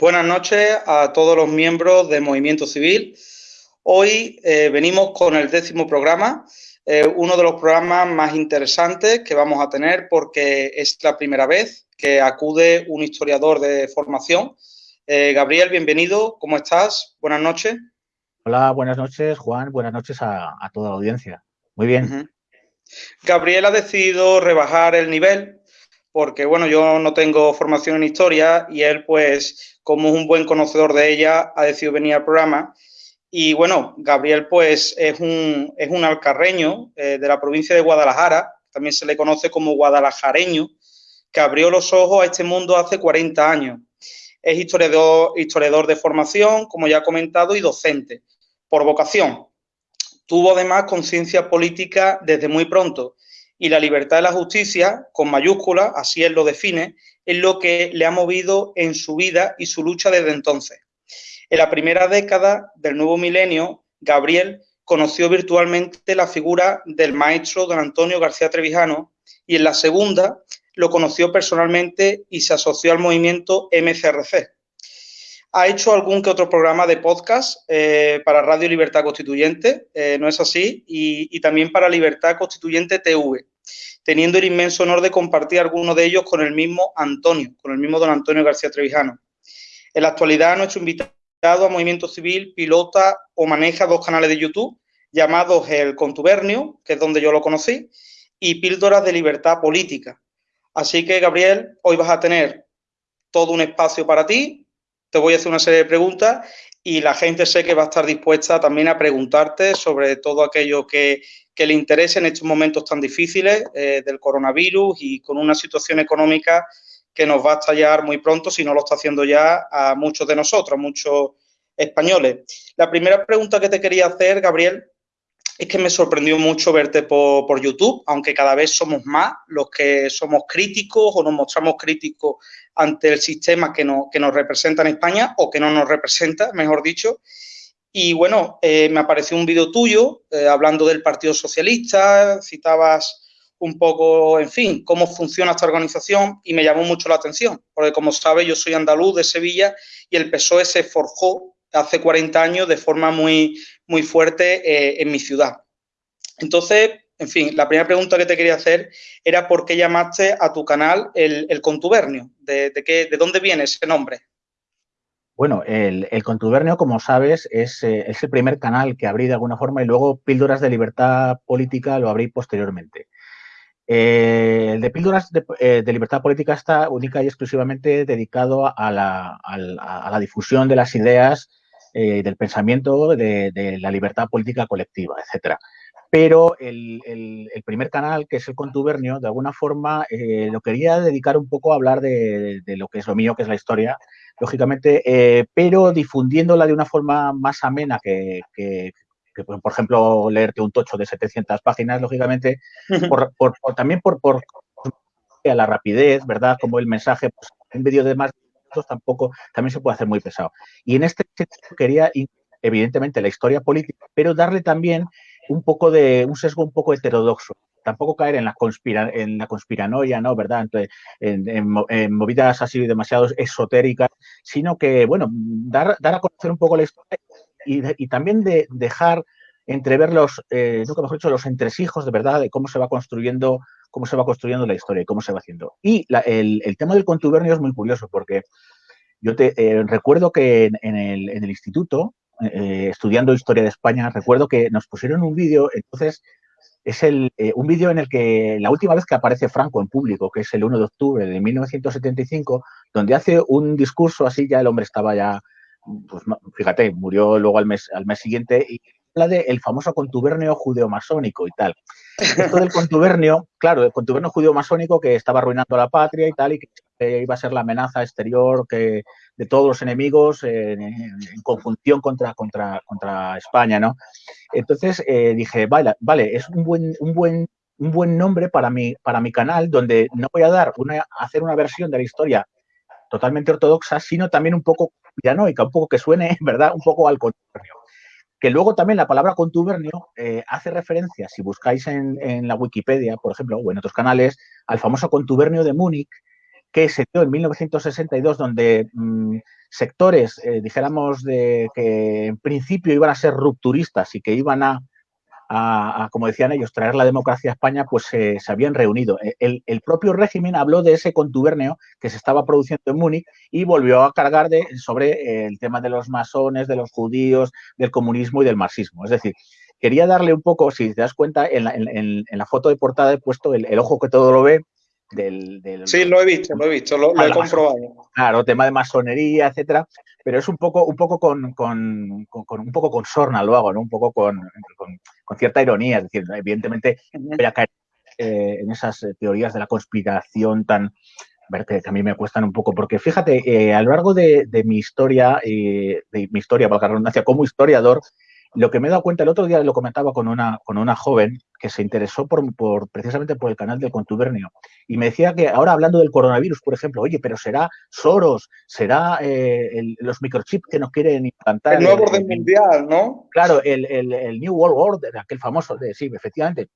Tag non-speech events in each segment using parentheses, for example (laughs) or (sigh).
Buenas noches a todos los miembros del Movimiento Civil. Hoy eh, venimos con el décimo programa, eh, uno de los programas más interesantes que vamos a tener porque es la primera vez que acude un historiador de formación. Eh, Gabriel, bienvenido, ¿cómo estás? Buenas noches. Hola, buenas noches, Juan, buenas noches a, toda la audiencia. Muy bien. Gabriel ha decidido rebajar el nivel porque, bueno, yo no tengo formación en historia y él, pues, como un buen conocedor de ella, ha decidido venir al programa. Y bueno, Gabriel pues es un, es un alcarreño eh, de la provincia de Guadalajara, también se le conoce como guadalajareño, que abrió los ojos a este mundo hace 40 años. Es historiador, historiador de formación, como ya he comentado, y docente, por vocación. Tuvo además conciencia política desde muy pronto y la libertad de la justicia, con mayúsculas, así él lo define, es lo que le ha movido en su vida y su lucha desde entonces. En la primera década del nuevo milenio, Gabriel conoció virtualmente la figura del maestro don Antonio García Trevijano y en la segunda lo conoció personalmente y se asoció al movimiento MCRC. Ha hecho algún que otro programa de podcast eh, para Radio Libertad Constituyente, eh, ¿no es así? y, también para Libertad Constituyente TV teniendo el inmenso honor de compartir algunos de ellos con el mismo Antonio, con el mismo don Antonio García Trevijano. En la actualidad, nuestro invitado a Movimiento Civil pilota o maneja dos canales de YouTube llamados El Contubernio, que es donde yo lo conocí, y Píldoras de Libertad Política. Así que, Gabriel, hoy vas a tener todo un espacio para ti. Te voy a hacer una serie de preguntas y la gente sé que va a estar dispuesta también a preguntarte sobre todo aquello que, que le interese en estos momentos tan difíciles eh, del coronavirus y con una situación económica que nos va a estallar muy pronto, si no lo está haciendo ya a muchos de nosotros, muchos españoles. La primera pregunta que te quería hacer, Gabriel, es que me sorprendió mucho verte por, YouTube, aunque cada vez somos más los que somos críticos o nos mostramos críticos ante el sistema que, que nos representa en España o que no nos representa, mejor dicho. Y bueno, eh, me apareció un vídeo tuyo eh, hablando del Partido Socialista, citabas un poco, en fin, cómo funciona esta organización y me llamó mucho la atención, porque como sabes, yo soy andaluz de Sevilla y el PSOE se forjó hace 40 años de forma muy, muy fuerte eh, en mi ciudad. Entonces, en fin, la primera pregunta que te quería hacer era por qué llamaste a tu canal el, contubernio, de, qué, de dónde viene ese nombre. Bueno, el, contubernio, como sabes, eh, es, el primer canal que abrí de alguna forma y luego Píldoras de Libertad Política lo abrí posteriormente. Eh, el de Píldoras eh, de, Libertad Política está única y exclusivamente dedicado a la, difusión de las ideas, del pensamiento, de, la libertad política colectiva, etcétera. Pero el, primer canal, que es el contubernio, de alguna forma lo quería dedicar un poco a hablar de, lo que es lo mío, que es la historia, lógicamente, eh, pero difundiéndola de una forma más amena que, por ejemplo, leerte un tocho de 700 páginas, lógicamente, por, también por, por, a la rapidez, ¿verdad? Como el mensaje, pues, en vídeo de más minutos tampoco, también se puede hacer muy pesado. Y en este quería, evidentemente, la historia política, pero darle también un poco de, un sesgo un poco heterodoxo tampoco caer en la, conspira, en la conspiranoia, ¿no? ¿Verdad? Entonces, en, movidas así demasiado esotéricas, sino que, bueno, dar, dar a conocer un poco la historia y, también de dejar entrever los, eh, nunca mejor dicho, los entresijos de verdad de cómo se va construyendo, cómo se va construyendo la historia y cómo se va haciendo. Y el, tema del contubernio es muy curioso porque yo te eh, recuerdo que en, el, instituto, eh, estudiando historia de España, recuerdo que nos pusieron un vídeo, entonces es el, eh, un vídeo en el que la última vez que aparece Franco en público, que es el 1 de octubre de 1975, donde hace un discurso así, ya el hombre estaba ya, pues fíjate, murió luego al mes, al mes siguiente y habla del famoso contubernio judeo-masónico y tal. Esto del contubernio, claro, el contubernio judeo-masónico que estaba arruinando la patria y tal, y que iba a ser la amenaza exterior que, de todos los enemigos en, conjunción contra, contra, contra España, ¿no? Entonces eh, dije, vale, vale, es un buen, un buen, un buen nombre para mi, para mi canal, donde no voy a dar una, hacer una versión de la historia totalmente ortodoxa, sino también un poco piranoica, un poco que suene, (laughs) ¿verdad? Un poco al contubernio. Que luego también la palabra contubernio eh, hace referencia, si buscáis en, la Wikipedia, por ejemplo, o en otros canales, al famoso contubernio de Múnich, que se dio en 1962, donde mm, sectores, eh, dijéramos, de que en principio iban a ser rupturistas y que iban a, como decían ellos, traer la democracia a España, pues se habían reunido. E, el, propio régimen habló de ese contubernio que se estaba produciendo en Múnich y volvió a cargar de, sobre el tema de los masones, de los judíos, del comunismo y del marxismo. Es decir, quería darle un poco, si te das cuenta, en la, foto de portada he puesto el, ojo que todo lo ve, del, sí, lo he visto, lo he visto, lo, he comprobado. Claro, tema de masonería, etcétera, pero es un poco, un poco con, con, un poco con sorna lo hago, ¿no? Un poco con, con cierta ironía, es decir, evidentemente voy a caer eh, en esas eh, teorías de la conspiración tan ver que, a mí me cuestan un poco, porque fíjate, eh, a lo largo de, mi historia, de mi historia, para la redundancia, como historiador, lo que me he dado cuenta, el otro día lo comentaba con una, con una joven que se interesó por, por, precisamente por el canal del contubernio y me decía que ahora hablando del coronavirus, por ejemplo, oye, pero será Soros, será eh, los microchips que nos quieren implantar. El nuevo orden mundial, ¿no? Claro, el, New World Order, aquel famoso, de, sí, efectivamente.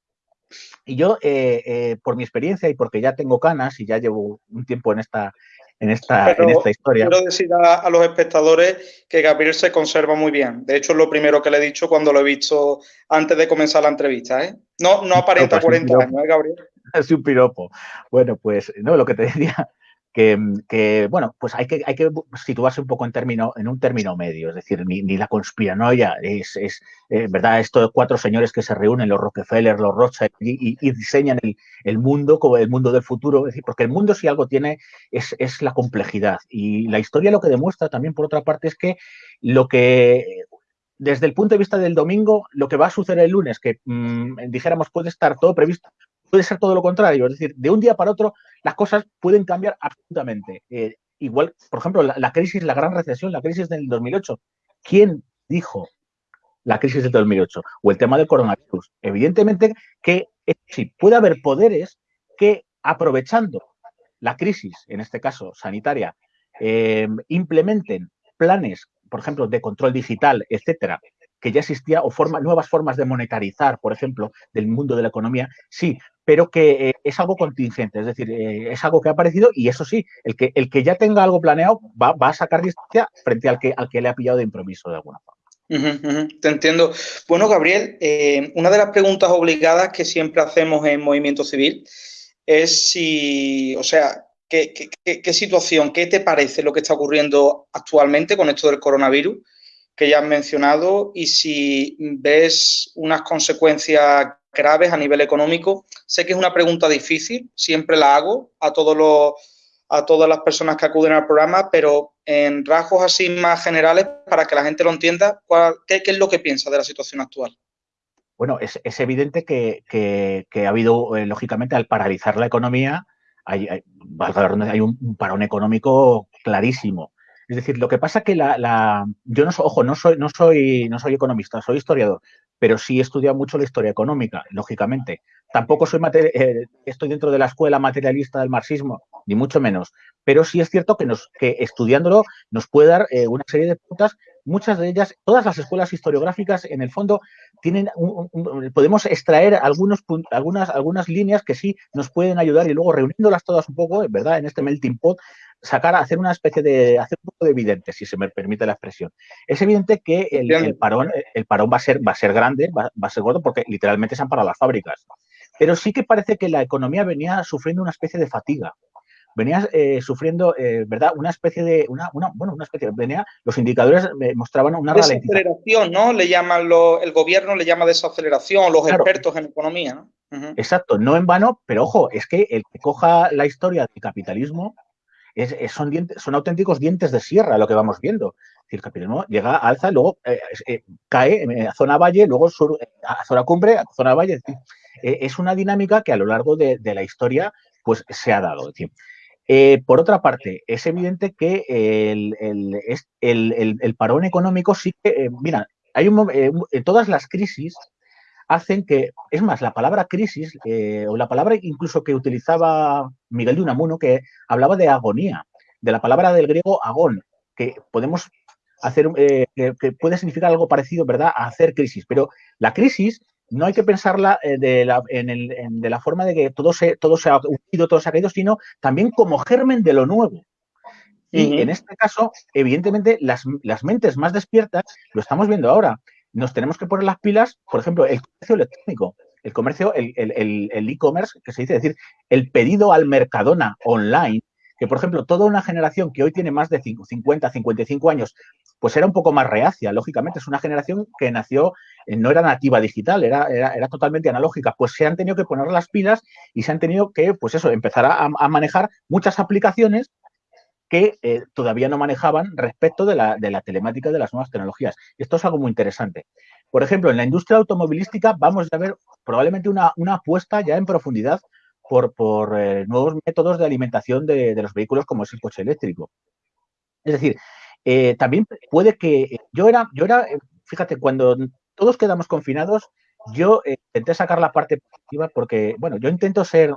Y yo, eh, eh, por mi experiencia y porque ya tengo canas y ya llevo un tiempo en esta, en esta, en esta historia. Quiero decir a, los espectadores que Gabriel se conserva muy bien. De hecho, es lo primero que le he dicho cuando lo he visto antes de comenzar la entrevista. ¿eh? No, no aparenta 40 años, ¿eh, Gabriel? (laughs) Es un piropo. Bueno, pues no, lo que te decía que, bueno, pues hay que, hay que situarse un poco en, término, en un término medio, es decir, ni, la conspiranoia es, es eh, ¿verdad? Estos cuatro señores que se reúnen, los Rockefeller, los Rothschild, y, diseñan el, mundo como el mundo del futuro, es decir, porque el mundo si algo tiene es, es la complejidad. Y la historia lo que demuestra también, por otra parte, es que lo que desde el punto de vista del domingo, lo que va a suceder el lunes, que mm, dijéramos puede estar todo previsto, puede ser todo lo contrario. Es decir, de un día para otro las cosas pueden cambiar absolutamente. Eh, igual, por ejemplo, la, crisis, la gran recesión, la crisis del 2008. ¿Quién dijo la crisis del 2008? O el tema del coronavirus. Evidentemente que sí, puede haber poderes que aprovechando la crisis, en este caso sanitaria, eh, implementen planes, por ejemplo, de control digital, etcétera, que ya existía, o forma, nuevas formas de monetarizar, por ejemplo, del mundo de la economía, sí, pero que eh, es algo contingente, es decir, eh, es algo que ha aparecido y eso sí, el que, el que ya tenga algo planeado va, a sacar distancia frente al que, al que le ha pillado de improviso de alguna forma. te entiendo. Bueno, Gabriel, eh, una de las preguntas obligadas que siempre hacemos en Movimiento Civil es si, o sea, ¿qué, qué situación, qué te parece lo que está ocurriendo actualmente con esto del coronavirus? Que ya has mencionado y si ves unas consecuencias graves a nivel económico. Sé que es una pregunta difícil, siempre la hago a todos los a todas las personas que acuden al programa, pero en rasgos así más generales, para que la gente lo entienda, qué, es lo que piensa de la situación actual? Bueno, es, evidente que, ha habido, eh, lógicamente, al paralizar la economía, hay, hay un parón económico clarísimo. Es decir, lo que pasa que la, yo no soy, ojo, no soy, no soy, no soy economista, soy historiador, pero sí he estudiado mucho la historia económica, lógicamente. Tampoco soy eh, estoy dentro de la escuela materialista del marxismo, ni mucho menos. Pero sí es cierto que, nos, que estudiándolo nos puede dar eh, una serie de puntas muchas de ellas, todas las escuelas historiográficas, en el fondo, tienen podemos extraer algunos, algunas, algunas líneas que sí nos pueden ayudar y luego reuniéndolas todas un poco, ¿verdad? En este melting pot, sacar, hacer una especie de, hacer un poco de evidente, si se me permite la expresión. Es evidente que el, parón, el parón va a ser, va a ser grande, va, a ser gordo, porque literalmente se han parado las fábricas. Pero sí que parece que la economía venía sufriendo una especie de fatiga. Venía eh, sufriendo, eh, ¿verdad? Una especie de, una, una, bueno, una especie, venía, los indicadores mostraban una desaceleración, ¿no? Le llaman lo, el gobierno le llama desaceleración, los expertos en economía, ¿no? Exacto, no en vano, pero ojo, es que el que coja la historia del capitalismo son, dientes, son auténticos dientes de sierra lo que vamos viendo. el capitalismo llega, alza, luego eh, eh, cae a zona valle, luego sur, a zona cumbre, a zona valle. Eh, es una dinámica que a lo largo de, la historia pues, se ha dado. Por otra parte, es evidente que el, el, parón económico sí que, mira, hay un, en todas las crisis hacen que, es más, la palabra crisis, eh, o la palabra incluso que utilizaba Miguel de Unamuno, que hablaba de agonía, de la palabra del griego agón, que podemos hacer, eh, que puede significar algo parecido, ¿verdad?, a hacer crisis. Pero la crisis no hay que pensarla eh, de la, de la forma de que todo se, todo se ha unido, todo se ha caído, sino también como germen de lo nuevo. Y en este caso, evidentemente, las, las, mentes más despiertas, lo estamos viendo ahora, nos tenemos que poner las pilas, por ejemplo, el comercio electrónico, el comercio, el e-commerce, que se dice, es decir, el pedido al Mercadona online, que por ejemplo, toda una generación que hoy tiene más de 50, 55 años, pues era un poco más reacia, lógicamente, es una generación que nació, eh, no era nativa digital, era, era, totalmente analógica, pues se han tenido que poner las pilas y se han tenido que, pues eso, empezar a, a manejar muchas aplicaciones que eh, todavía no manejaban respecto de la, de la telemática de las nuevas tecnologías. Esto es algo muy interesante. Por ejemplo, en la industria automovilística vamos a ver probablemente una, apuesta ya en profundidad por, por eh, nuevos métodos de alimentación de, los vehículos como es el coche eléctrico. Es decir, eh, también puede que yo era, yo era, fíjate, cuando todos quedamos confinados, yo intenté sacar la parte positiva porque, bueno, yo intento ser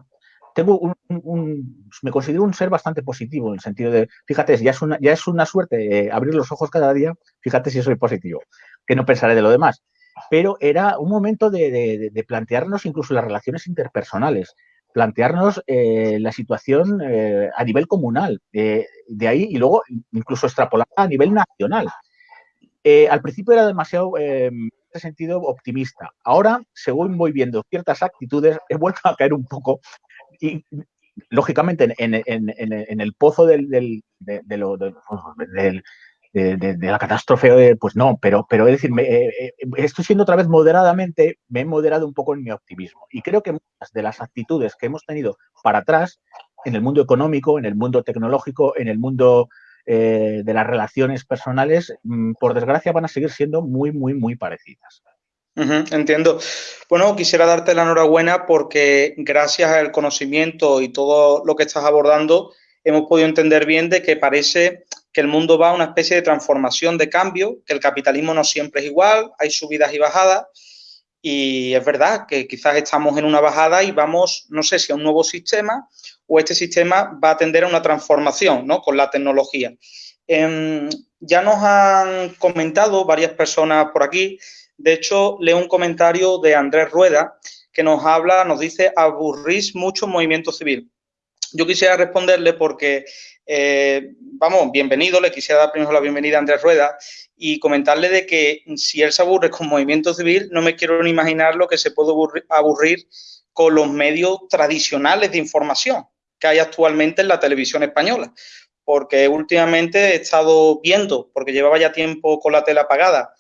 tengo un, me considero un ser bastante positivo en el sentido de, fíjate, ya es una, ya es una suerte eh, abrir los ojos cada día, fíjate si soy positivo, que no pensaré de lo demás. Pero era un momento de, plantearnos incluso las relaciones interpersonales, plantearnos eh, la situación eh, a nivel comunal, de ahí y luego incluso extrapolar a nivel nacional. al principio era demasiado en sentido optimista. Ahora, según voy viendo ciertas actitudes, he vuelto a caer un poco y lógicamente en, el pozo del, de, la catástrofe, pues no, pero, pero es decir, eh, eh, estoy siendo otra vez moderadamente, me he moderado un poco en mi optimismo. Y creo que muchas de las actitudes que hemos tenido para atrás, en el mundo económico, en el mundo tecnológico, en el mundo eh, de las relaciones personales, mm, por desgracia van a seguir siendo muy, muy, muy parecidas entiendo. Bueno, quisiera darte la enhorabuena porque gracias al conocimiento y todo lo que estás abordando, hemos podido entender bien de que parece que el mundo va a una especie de transformación, de cambio, que el capitalismo no siempre es igual, hay subidas y bajadas. Y es verdad que quizás estamos en una bajada y vamos, no sé si a un nuevo sistema o este sistema va a tender a una transformación ¿no? con la tecnología. Em, ya nos han comentado varias personas por aquí de hecho, leo un comentario de Andrés Rueda que nos habla, nos dice, aburrís mucho movimiento civil. Yo quisiera responderle porque, eh, vamos, bienvenido, le quisiera dar primero la bienvenida a Andrés Rueda y comentarle de que si él se aburre con movimiento civil, no me quiero ni imaginar lo que se puede aburrir, con los medios tradicionales de información que hay actualmente en la televisión española. Porque últimamente he estado viendo, porque llevaba ya tiempo con la tele apagada,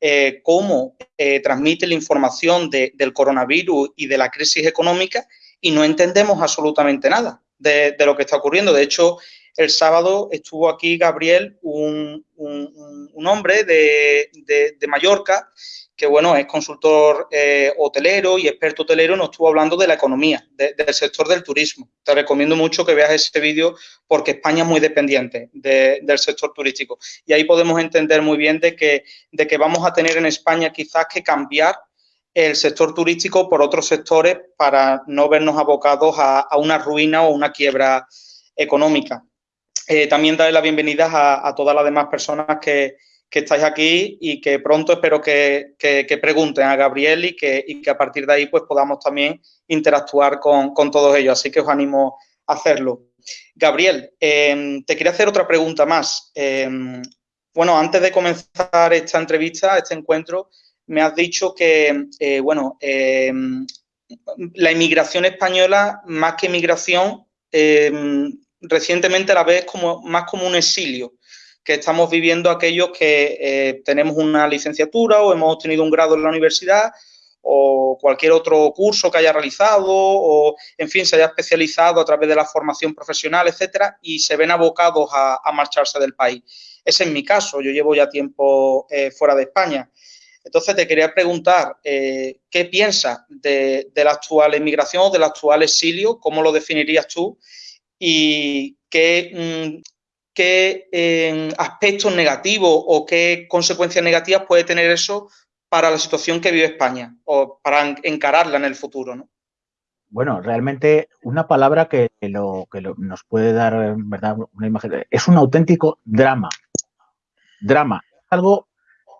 eh, cómo eh, transmite la información del coronavirus y de la crisis económica y no entendemos absolutamente nada de, lo que está ocurriendo. De hecho, el sábado estuvo aquí Gabriel, un, hombre de, de Mallorca, que bueno, es consultor eh, hotelero y experto hotelero, nos estuvo hablando de la economía, del sector del turismo. Te recomiendo mucho que veas ese vídeo porque España es muy dependiente del sector turístico. Y ahí podemos entender muy bien de que, de que vamos a tener en España quizás que cambiar el sector turístico por otros sectores para no vernos abocados a, una ruina o una quiebra económica. Eh, también darle la bienvenida a todas las demás personas que, que estáis aquí y que pronto espero que, pregunten a Gabriel y que, que, a partir de ahí pues podamos también interactuar con, todos ellos. Así que os animo a hacerlo. Gabriel, em, te quería hacer otra pregunta más. Em, bueno, antes de comenzar esta entrevista, este encuentro, me has dicho que, eh, bueno, em, la inmigración española, más que inmigración, recientemente la ves como, más como un exilio que estamos viviendo aquellos que eh, tenemos una licenciatura o hemos obtenido un grado en la universidad o cualquier otro curso que haya realizado o, en fin, se haya especializado a través de la formación profesional, etcétera, y se ven abocados a, marcharse del país. Ese es mi caso, yo llevo ya tiempo eh, fuera de España. Entonces, te quería preguntar, eh, ¿qué piensas de, la actual emigración, del actual exilio? ¿Cómo lo definirías tú? ¿Y qué mm, qué eh, aspectos negativos o qué consecuencias negativas puede tener eso para la situación que vive España o para encararla en el futuro, ¿no? Bueno, realmente una palabra que, lo, que nos puede dar, ¿verdad? Una imagen, es un auténtico drama. Drama. Algo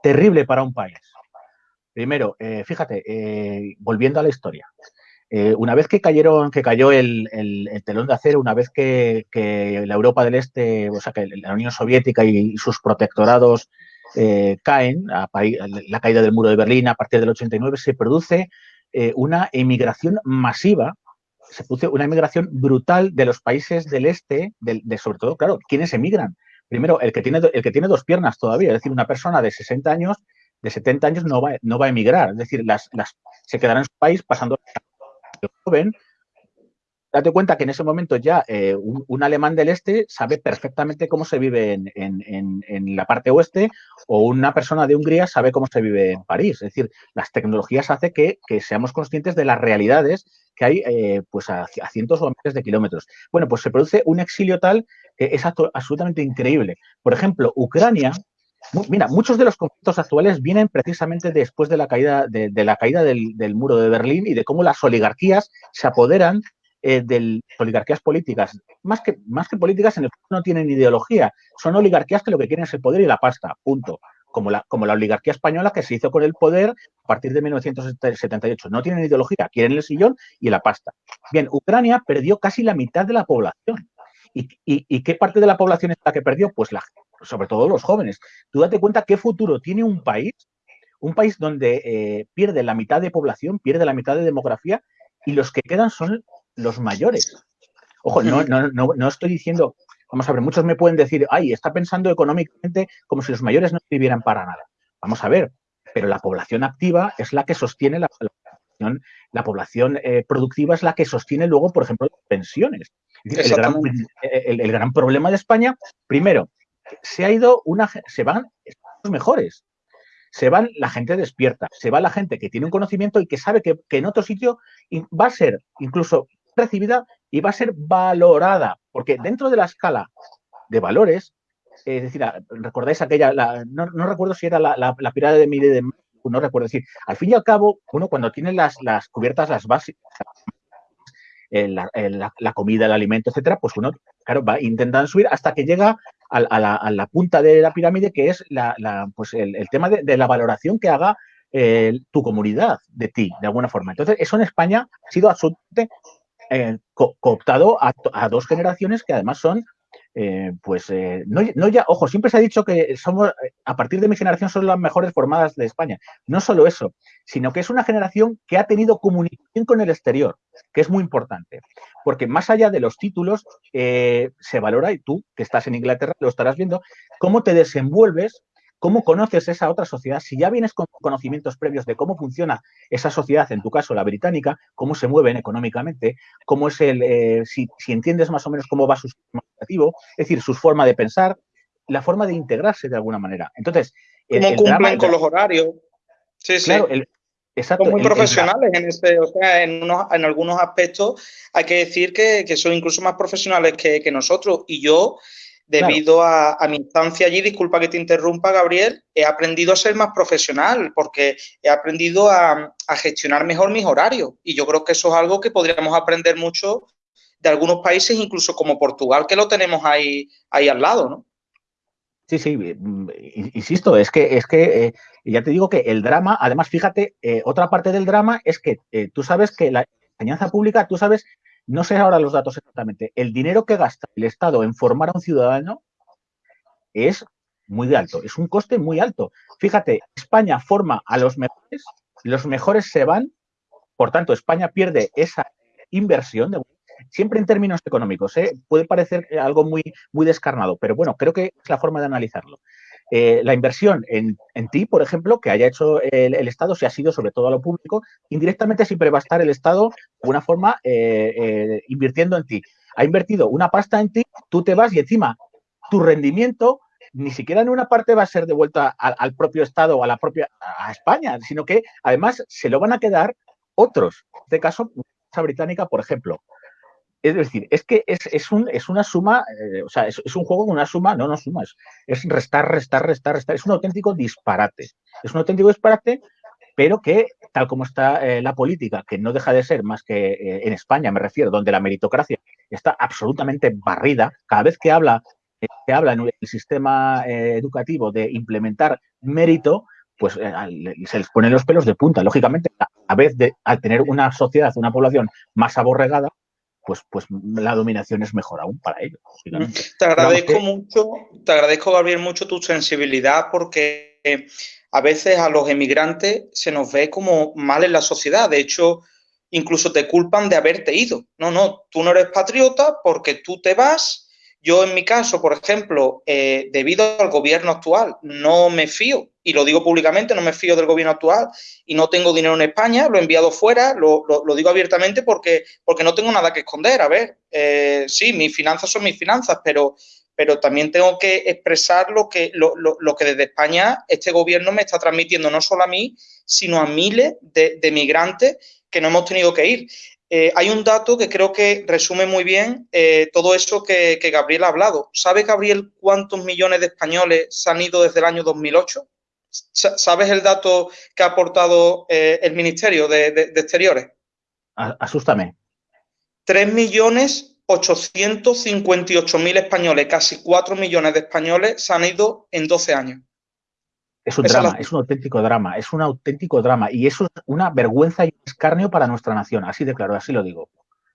terrible para un país. Primero, eh, fíjate, eh, volviendo a la historia. Eh, una vez que cayeron, que cayó el, telón de acero, una vez que, la Europa del Este, o sea, que la Unión Soviética y, sus protectorados caen, a, la caída del muro de Berlín a partir del 89, se produce una emigración masiva, se produce una emigración brutal de los países del Este, de, sobre todo, claro, ¿quiénes emigran? Primero, el que, tiene, el que tiene dos piernas todavía, es decir, una persona de 60 años de 70 años no va, no va a emigrar, es decir, las, las, se quedará en su país pasando joven. Date cuenta que en ese momento ya eh, un, alemán del este sabe perfectamente cómo se vive en, en, en, la parte oeste o una persona de Hungría sabe cómo se vive en París. Es decir, las tecnologías hacen que, que seamos conscientes de las realidades que hay eh, pues a, cientos o miles de kilómetros. Bueno, pues se produce un exilio tal que es absolutamente increíble. Por ejemplo, Ucrania, Mira, muchos de los conflictos actuales vienen precisamente después de la caída, de, la caída del, muro de Berlín y de cómo las oligarquías se apoderan eh, de oligarquías políticas. Más que, más que políticas, en el fondo no tienen ideología. Son oligarquías que lo que quieren es el poder y la pasta, punto. Como la, oligarquía española que se hizo con el poder a partir de 1978. No tienen ideología, quieren el sillón y la pasta. Bien, Ucrania perdió casi la mitad de la población. ¿Y, y qué parte de la población es la que perdió? Pues la, sobre todo los jóvenes. Tú date cuenta qué futuro tiene un país, un país donde eh, pierde la mitad de población, pierde la mitad de demografía y los que quedan son los mayores. Ojo, no, no, no, estoy diciendo, vamos a ver, muchos me pueden decir, ay, está pensando económicamente como si los mayores no vivieran para nada. Vamos a ver, pero la población activa es la que sostiene la, población, la población eh, productiva es la que sostiene luego, por ejemplo, las pensiones. El gran, el gran, problema de España, primero, se ha ido una, se van los mejores, se van la gente despierta, se va la gente que tiene un conocimiento y que sabe que, en otro sitio va a ser incluso recibida y va a ser valorada, porque dentro de la escala de valores, es decir, recordáis aquella, no, recuerdo si era la, la, pirámide de Mide de no recuerdo decir, al fin y al cabo, uno cuando tiene las, las cubiertas, las básicas, la, la, comida, el alimento, etcétera, pues uno, claro, va intentando subir hasta que llega a, la, punta de la pirámide, que es la, pues el, tema de, la valoración que haga eh, tu comunidad de ti, de alguna forma. Entonces, eso en España ha sido absolutamente eh, cooptado a, dos generaciones que además son eh, pues eh, no, ya, ojo, siempre se ha dicho que somos, eh, a partir de mi generación son las mejores formadas de España. No solo eso, sino que es una generación que ha tenido comunicación con el exterior, que es muy importante. Porque más allá de los títulos, se valora, y tú que estás en Inglaterra lo estarás viendo, cómo te desenvuelves ¿Cómo conoces esa otra sociedad? Si ya vienes con conocimientos previos de cómo funciona esa sociedad, en tu caso la británica, cómo se mueven económicamente, cómo es el, eh, si, entiendes más o menos cómo va su sistema educativo, es decir, su forma de pensar, la forma de integrarse de alguna manera. Entonces, cómo cumplen con los horarios. Sí, sí. Claro, Exacto, son muy profesionales en este, o sea, en, en algunos aspectos hay que decir que, son incluso más profesionales que, que nosotros. Y yo, debido a, mi instancia allí, disculpa que te interrumpa, Gabriel, he aprendido a ser más profesional porque he aprendido a, gestionar mejor mis horarios y yo creo que eso es algo que podríamos aprender mucho de algunos países, incluso como Portugal, que lo tenemos ahí, ahí al lado, ¿no? Sí, sí, mm, insisto, es que, es que eh, ya te digo que el drama, además, fíjate, eh, otra parte del drama es que eh, tú sabes que la enseñanza pública, tú sabes no sé ahora los datos exactamente, el dinero que gasta el Estado en formar a un ciudadano es muy alto, es un coste muy alto. Fíjate, España forma a los mejores, los mejores se van, por tanto, España pierde esa inversión, siempre en términos económicos, ¿eh? puede parecer algo muy, muy descarnado, pero bueno, creo que es la forma de analizarlo. Eh, la inversión en, ti, por ejemplo, que haya hecho el, Estado, si ha sido sobre todo a lo público, indirectamente siempre va a estar el Estado de una forma eh, eh, invirtiendo en ti. Ha invertido una pasta en ti, tú te vas y encima tu rendimiento ni siquiera en una parte va a ser devuelta al, propio Estado o a la propia España, sino que además se lo van a quedar otros. En este caso, la británica, por ejemplo. Es decir, es que es, un, es una suma, eh, o sea, es, un juego con una suma, no, no suma, es, restar, restar, restar, restar. Es un auténtico disparate. Es un auténtico disparate, pero que, tal como está eh, la política, que no deja de ser más que eh, en España, me refiero, donde la meritocracia está absolutamente barrida, cada vez que habla, que habla en el sistema educativo de implementar mérito, pues se les ponen los pelos de punta. Lógicamente, a vez de al tener una sociedad, una población más aborregada, pues, pues la dominación es mejor aún para ellos. Te agradezco mucho, te agradezco, Gabriel, mucho tu sensibilidad porque a veces a los emigrantes se nos ve como mal en la sociedad. De hecho, incluso te culpan de haberte ido. No, no, tú no eres patriota porque tú te vas. Yo en mi caso, por ejemplo, eh, debido al gobierno actual, no me fío, y lo digo públicamente, no me fío del gobierno actual y no tengo dinero en España, lo he enviado fuera, lo, digo abiertamente porque, porque no tengo nada que esconder. A ver, eh, sí, mis finanzas son mis finanzas, pero, pero también tengo que expresar lo que, lo, lo, que desde España este gobierno me está transmitiendo, no solo a mí, sino a miles de, de migrantes que no hemos tenido que ir. Eh, hay un dato que creo que resume muy bien eh, todo eso que, Gabriel ha hablado. ¿Sabe, Gabriel, cuántos millones de españoles se han ido desde el año 2008? ¿Sabes el dato que ha aportado eh, el Ministerio de, Exteriores? Asústame. 3.858.000 españoles, casi 4 millones de españoles se han ido en 12 años. Es un drama, es un auténtico drama, es un auténtico drama. Y eso es una vergüenza y un escarnio para nuestra nación, así de claro, así lo digo.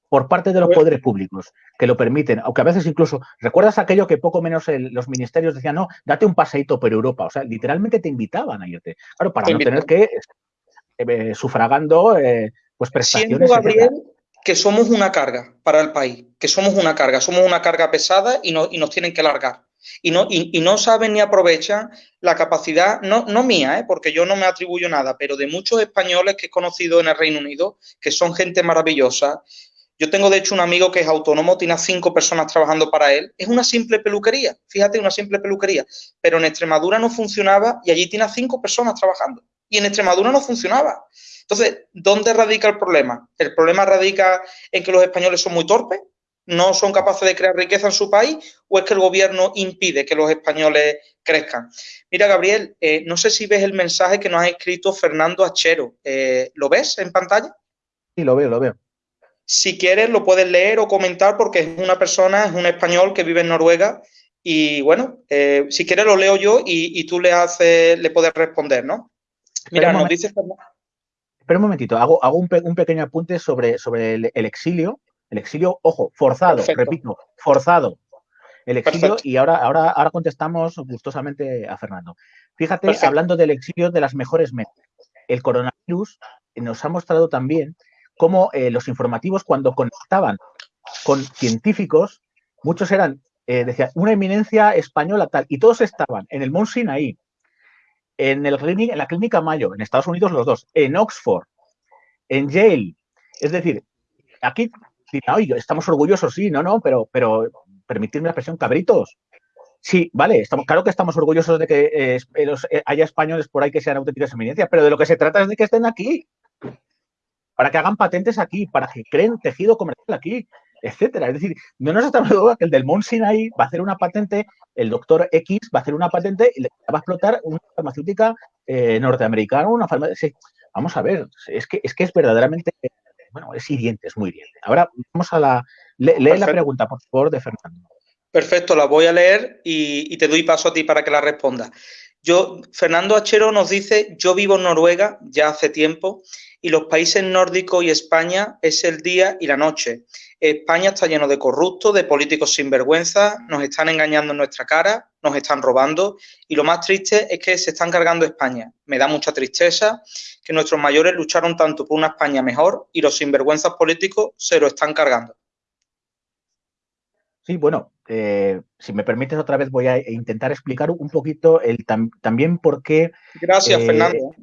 Por parte de los pues poderes públicos que lo permiten, aunque a veces incluso, ¿recuerdas aquello que poco menos los ministerios decían, no, date un paseíto por Europa? O sea, literalmente te invitaban a irte. Claro, para no tener que eh, sufragando eh, pues prestaciones. Siento, Gabriel, que somos una carga para el país, que somos una carga, somos una carga pesada y, no, y nos tienen que largar y no, y, no saben ni aprovechan la capacidad, no, no mía, ¿eh? porque yo no me atribuyo nada, pero de muchos españoles que he conocido en el Reino Unido, que son gente maravillosa. Yo tengo, de hecho, un amigo que es autónomo, tiene cinco personas trabajando para él. Es una simple peluquería, fíjate, una simple peluquería. Pero en Extremadura no funcionaba y allí tiene cinco personas trabajando. Y en Extremadura no funcionaba. Entonces, ¿dónde radica el problema? ¿El problema radica en que los españoles son muy torpes? No son capaces de crear riqueza en su país o es que el gobierno impide que los españoles crezcan. Mira, Gabriel, eh, no sé si ves el mensaje que nos ha escrito Fernando Achero. Eh, ¿Lo ves en pantalla? Sí, lo veo, lo veo. Si quieres, lo puedes leer o comentar porque es una persona, es un español que vive en Noruega y bueno, eh, si quieres lo leo yo y, tú le haces, le puedes responder, ¿no? Mira, nos dice Espera un momentito, hago, hago un, pequeño apunte sobre, sobre el exilio el exilio, ojo, forzado, repito, forzado. El exilio, y ahora, ahora, ahora contestamos gustosamente a Fernando. Fíjate, hablando del exilio de las mejores metas. El coronavirus nos ha mostrado también cómo eh, los informativos, cuando conectaban con científicos, muchos eran, eh, decía, una eminencia española tal, y todos estaban en el Mount Sinai, en, el, en la clínica Mayo, en Estados Unidos los dos, en Oxford, en Yale. Es decir, aquí estamos orgullosos, sí, no, no, pero, pero permitirme la expresión, cabritos. Sí, vale, estamos, claro que estamos orgullosos de que eh, eh, haya españoles por ahí que sean auténticas eminencias, pero de lo que se trata es de que estén aquí, para que hagan patentes aquí, para que creen tejido comercial aquí, etcétera. Es decir, no nos estamos duda que el del Mount Sinai va a hacer una patente, el doctor X va a hacer una patente y le va a explotar una farmacéutica eh, norteamericana, una farmacéutica. Vamos a ver, es que es que es verdaderamente bueno, es hiriente, es muy hiriente. Ahora vamos a la... lee la pregunta, por favor, de Fernando. Perfecto, la voy a leer y, te doy paso a ti para que la responda. Yo, Fernando Achero nos dice, yo vivo en Noruega ya hace tiempo y los países nórdicos y España es el día y la noche. España está lleno de corruptos, de políticos sin vergüenza, nos están engañando en nuestra cara, nos están robando y lo más triste es que se están cargando España. Me da mucha tristeza que nuestros mayores lucharon tanto por una España mejor y los sinvergüenzas políticos se lo están cargando. Sí, bueno, eh, si me permites otra vez voy a intentar explicar un poquito el también por qué... Gracias, eh, Fernando,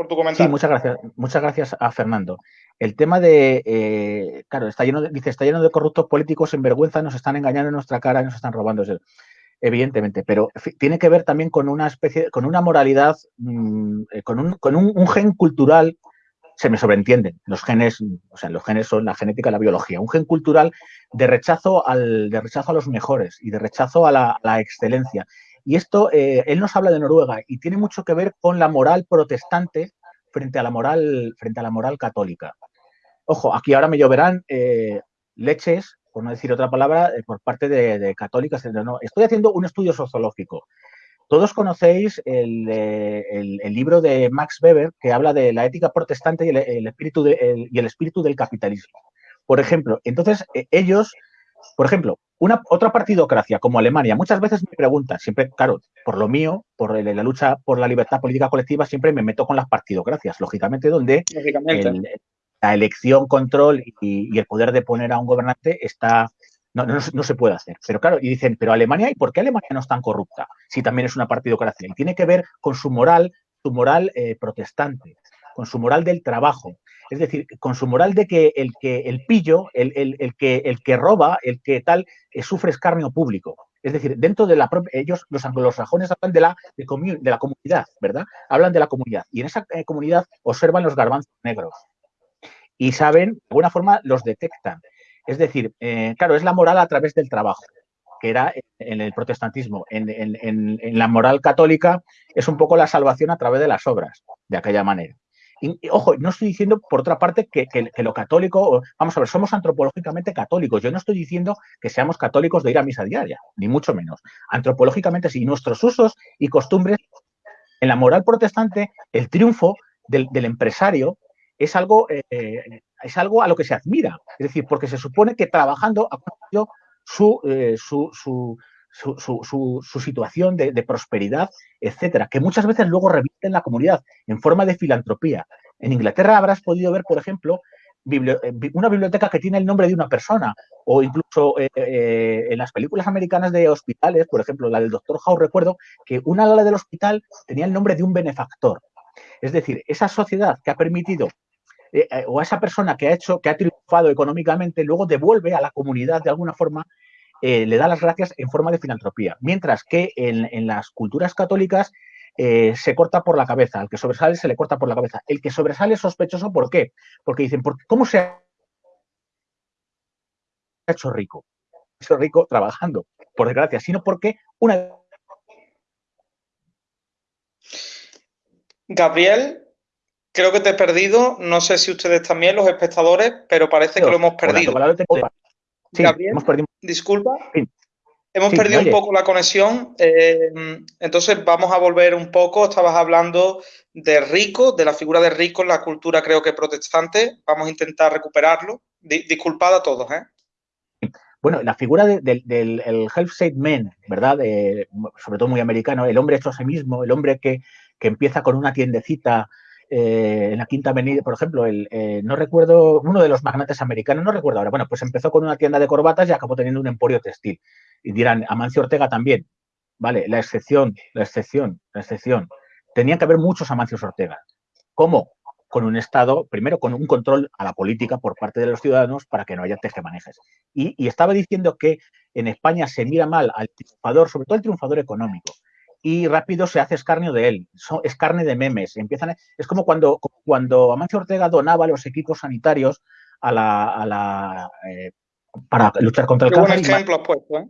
por tu comentario. Sí, muchas gracias, muchas gracias a Fernando. El tema de, eh, claro, está lleno de, dice, está lleno de corruptos políticos sin vergüenza, nos están engañando en nuestra cara, nos están robando evidentemente, pero tiene que ver también con una especie, con una moralidad, mm, eh, con, un, con un, gen cultural, se me sobreentienden, los genes, o sea, los genes son la genética y la biología, un gen cultural de rechazo, al, de rechazo a los mejores y de rechazo a la, excelencia. Y esto, eh, él nos habla de Noruega y tiene mucho que ver con la moral protestante frente a la moral, frente a la moral católica. Ojo, aquí ahora me lloverán eh, leches por no decir otra palabra, eh, por parte de, católicas. No, estoy haciendo un estudio sociológico. todos conocéis el, libro de Max Weber que habla de la ética protestante y el, espíritu, y el espíritu del capitalismo. Por ejemplo, entonces ellos, por ejemplo, una, otra partidocracia como Alemania, muchas veces me preguntan, siempre, claro, por lo mío, por la lucha por la libertad política colectiva, siempre me meto con las partidocracias, lógicamente, donde la elección, control y, el poder de poner a un gobernante está, no, no, se puede hacer. Pero claro, y dicen, pero Alemania, ¿y por qué Alemania no es tan corrupta? Si también es una partidocracia. Y tiene que ver con su moral, su moral eh, protestante, con su moral del trabajo, es decir, con su moral de que el que el pillo, el, que, el que roba, el que tal, eh, sufre escarnio público. Es decir, dentro de la propia, ellos, los anglosajones, hablan de la, de, la comunidad, ¿verdad? Hablan de la comunidad. Y en esa eh, comunidad observan los garbanzos negros. Y saben, de alguna forma, los detectan. Es decir, eh, claro, es la moral a través del trabajo, que era en el protestantismo. En, en la moral católica es un poco la salvación a través de las obras, de aquella manera. Y, ojo, no estoy diciendo, por otra parte, que, lo católico, vamos a ver, somos antropológicamente católicos. Yo no estoy diciendo que seamos católicos de ir a misa diaria, ni mucho menos. Antropológicamente sí, nuestros usos y costumbres, en la moral protestante, el triunfo del, empresario es algo, eh, es algo a lo que se admira. Es decir, porque se supone que trabajando ha conseguido su, eh, su, su su, situación de, prosperidad, etcétera, que muchas veces luego en la comunidad en forma de filantropía. En Inglaterra habrás podido ver, por ejemplo, eh, una biblioteca que tiene el nombre de una persona, o incluso eh, eh, en las películas americanas de hospitales, por ejemplo, la del Doctor House, recuerdo que una ala del hospital tenía el nombre de un benefactor. Es decir, esa sociedad que ha permitido o a esa persona que ha hecho, que ha triunfado económicamente, luego devuelve a la comunidad de alguna forma le da las gracias en forma de filantropía, mientras que en, las culturas católicas eh, se corta por la cabeza, al que sobresale se le corta por la cabeza. El que sobresale es sospechoso, ¿por qué? Porque dicen, ¿cómo se ha hecho rico? Se ha hecho rico trabajando, por desgracia, sino porque una... Gabriel, creo que te he perdido. No sé si ustedes también, los espectadores, pero parece que lo hemos perdido. Gabriel, disculpa. Hemos perdido un poco la conexión, eh, entonces vamos a volver un poco. Estabas hablando de Rico, de la figura de Rico en la cultura, creo que protestante. Vamos a intentar recuperarlo. disculpad a todos, ¿eh? Bueno, la figura del Help Man, ¿verdad? sobre todo muy americano, el hombre hecho a sí mismo, el hombre que, que empieza con una tiendecita eh, en la Quinta Avenida, por ejemplo, el, eh, no recuerdo, uno de los magnates americanos, no recuerdo ahora, bueno, pues empezó con una tienda de corbatas y acabó teniendo un emporio textil. Y dirán, Amancio Ortega también, vale, la excepción, la excepción, la excepción. Tenían que haber muchos Amancios Ortega. ¿Cómo? Con un Estado, primero con un control a la política por parte de los ciudadanos para que no haya tejemanejes. Y, y estaba diciendo que en España se mira mal al triunfador, sobre todo el triunfador económico y rápido se hace escarnio de él. es carne de memes. Empiezan, es como cuando, cuando Amancio Ortega donaba los equipos sanitarios a la, eh, para luchar contra el cáncer. ejemplo puesto, ¿eh?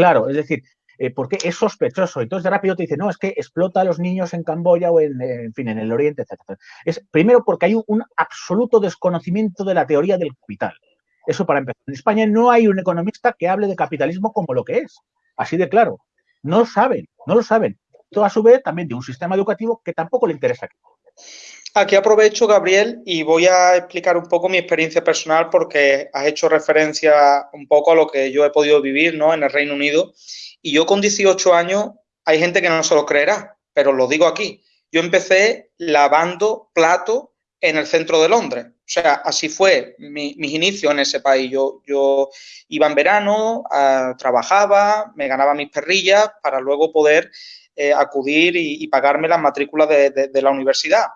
Claro, es decir, eh, porque es sospechoso. Entonces de rápido te dice, no, es que explota a los niños en Camboya o en, en fin, en el Oriente, etc. Es primero porque hay un, absoluto desconocimiento de la teoría del capital. Eso para empezar. En España no hay un economista que hable de capitalismo como lo que es. Así de claro. No lo saben, no lo saben. Todo a su vez también de un sistema educativo que tampoco le interesa. Aquí aprovecho, Gabriel, y voy a explicar un poco mi experiencia personal porque has hecho referencia un poco a lo que yo he podido vivir ¿no? en el Reino Unido. Y yo con 18 años, hay gente que no se lo creerá, pero lo digo aquí. Yo empecé lavando platos en el centro de Londres. O sea, así fue mi, mis inicios en ese país. Yo, yo iba en verano, ah, trabajaba, me ganaba mis perrillas para luego poder eh, acudir y, pagarme las matrículas de, la universidad.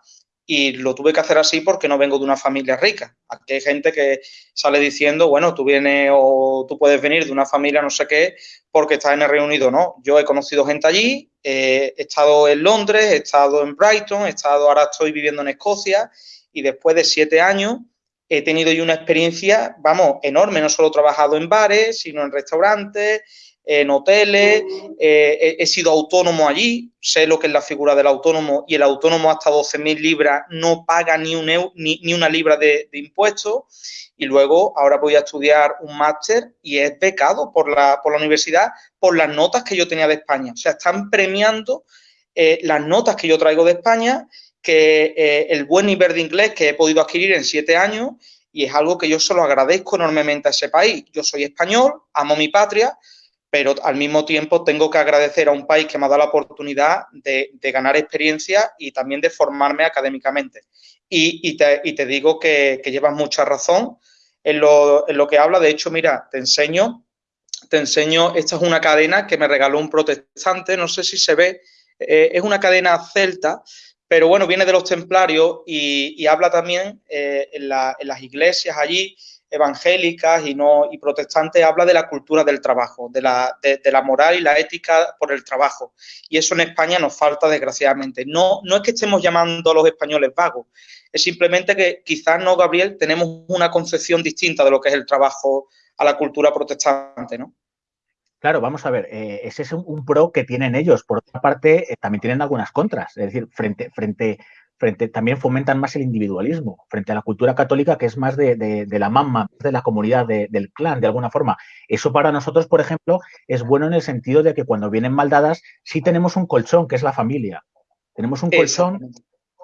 Y lo tuve que hacer así porque no vengo de una familia rica. Aquí hay gente que sale diciendo, bueno, tú vienes o tú puedes venir de una familia no sé qué porque estás en el Reino Unido. No, yo he conocido gente allí, he estado en Londres, he estado en Brighton, he estado, ahora estoy viviendo en Escocia y después de siete años he tenido yo una experiencia, vamos, enorme. No solo he trabajado en bares, sino en restaurantes, en hoteles, eh, he, sido autónomo allí, sé lo que es la figura del autónomo y el autónomo hasta 12.000 libras no paga ni, un ni, una libra de, impuestos y luego ahora voy a estudiar un máster y es becado por la, por la universidad por las notas que yo tenía de España. O sea, están premiando eh, las notas que yo traigo de España, que eh, el buen nivel de inglés que he podido adquirir en siete años y es algo que yo se lo agradezco enormemente a ese país. Yo soy español, amo mi patria, pero al mismo tiempo tengo que agradecer a un país que me ha dado la oportunidad de, ganar experiencia y también de formarme académicamente. Y, te, digo que, llevas mucha razón en lo, que habla. De hecho, mira, te enseño, te enseño, esta es una cadena que me regaló un protestante, no sé si se ve, eh, es una cadena celta, pero bueno, viene de los templarios y, habla también eh, en, en las iglesias allí evangélicas y no y protestantes habla de la cultura del trabajo, de la, de, la moral y la ética por el trabajo. Y eso en España nos falta, desgraciadamente. No, no es que estemos llamando a los españoles vagos, es simplemente que quizás no, Gabriel, tenemos una concepción distinta de lo que es el trabajo a la cultura protestante, ¿no? Claro, vamos a ver, eh, ese es un, pro que tienen ellos. Por otra parte, eh, también tienen algunas contras. Es decir, frente, frente frente, también fomentan más el individualismo, frente a la cultura católica que es más de, la mamá, de la comunidad, del clan, de alguna forma. Eso para nosotros, por ejemplo, es bueno en el sentido de que cuando vienen maldadas, sí tenemos un colchón, que es la familia. Tenemos un colchón.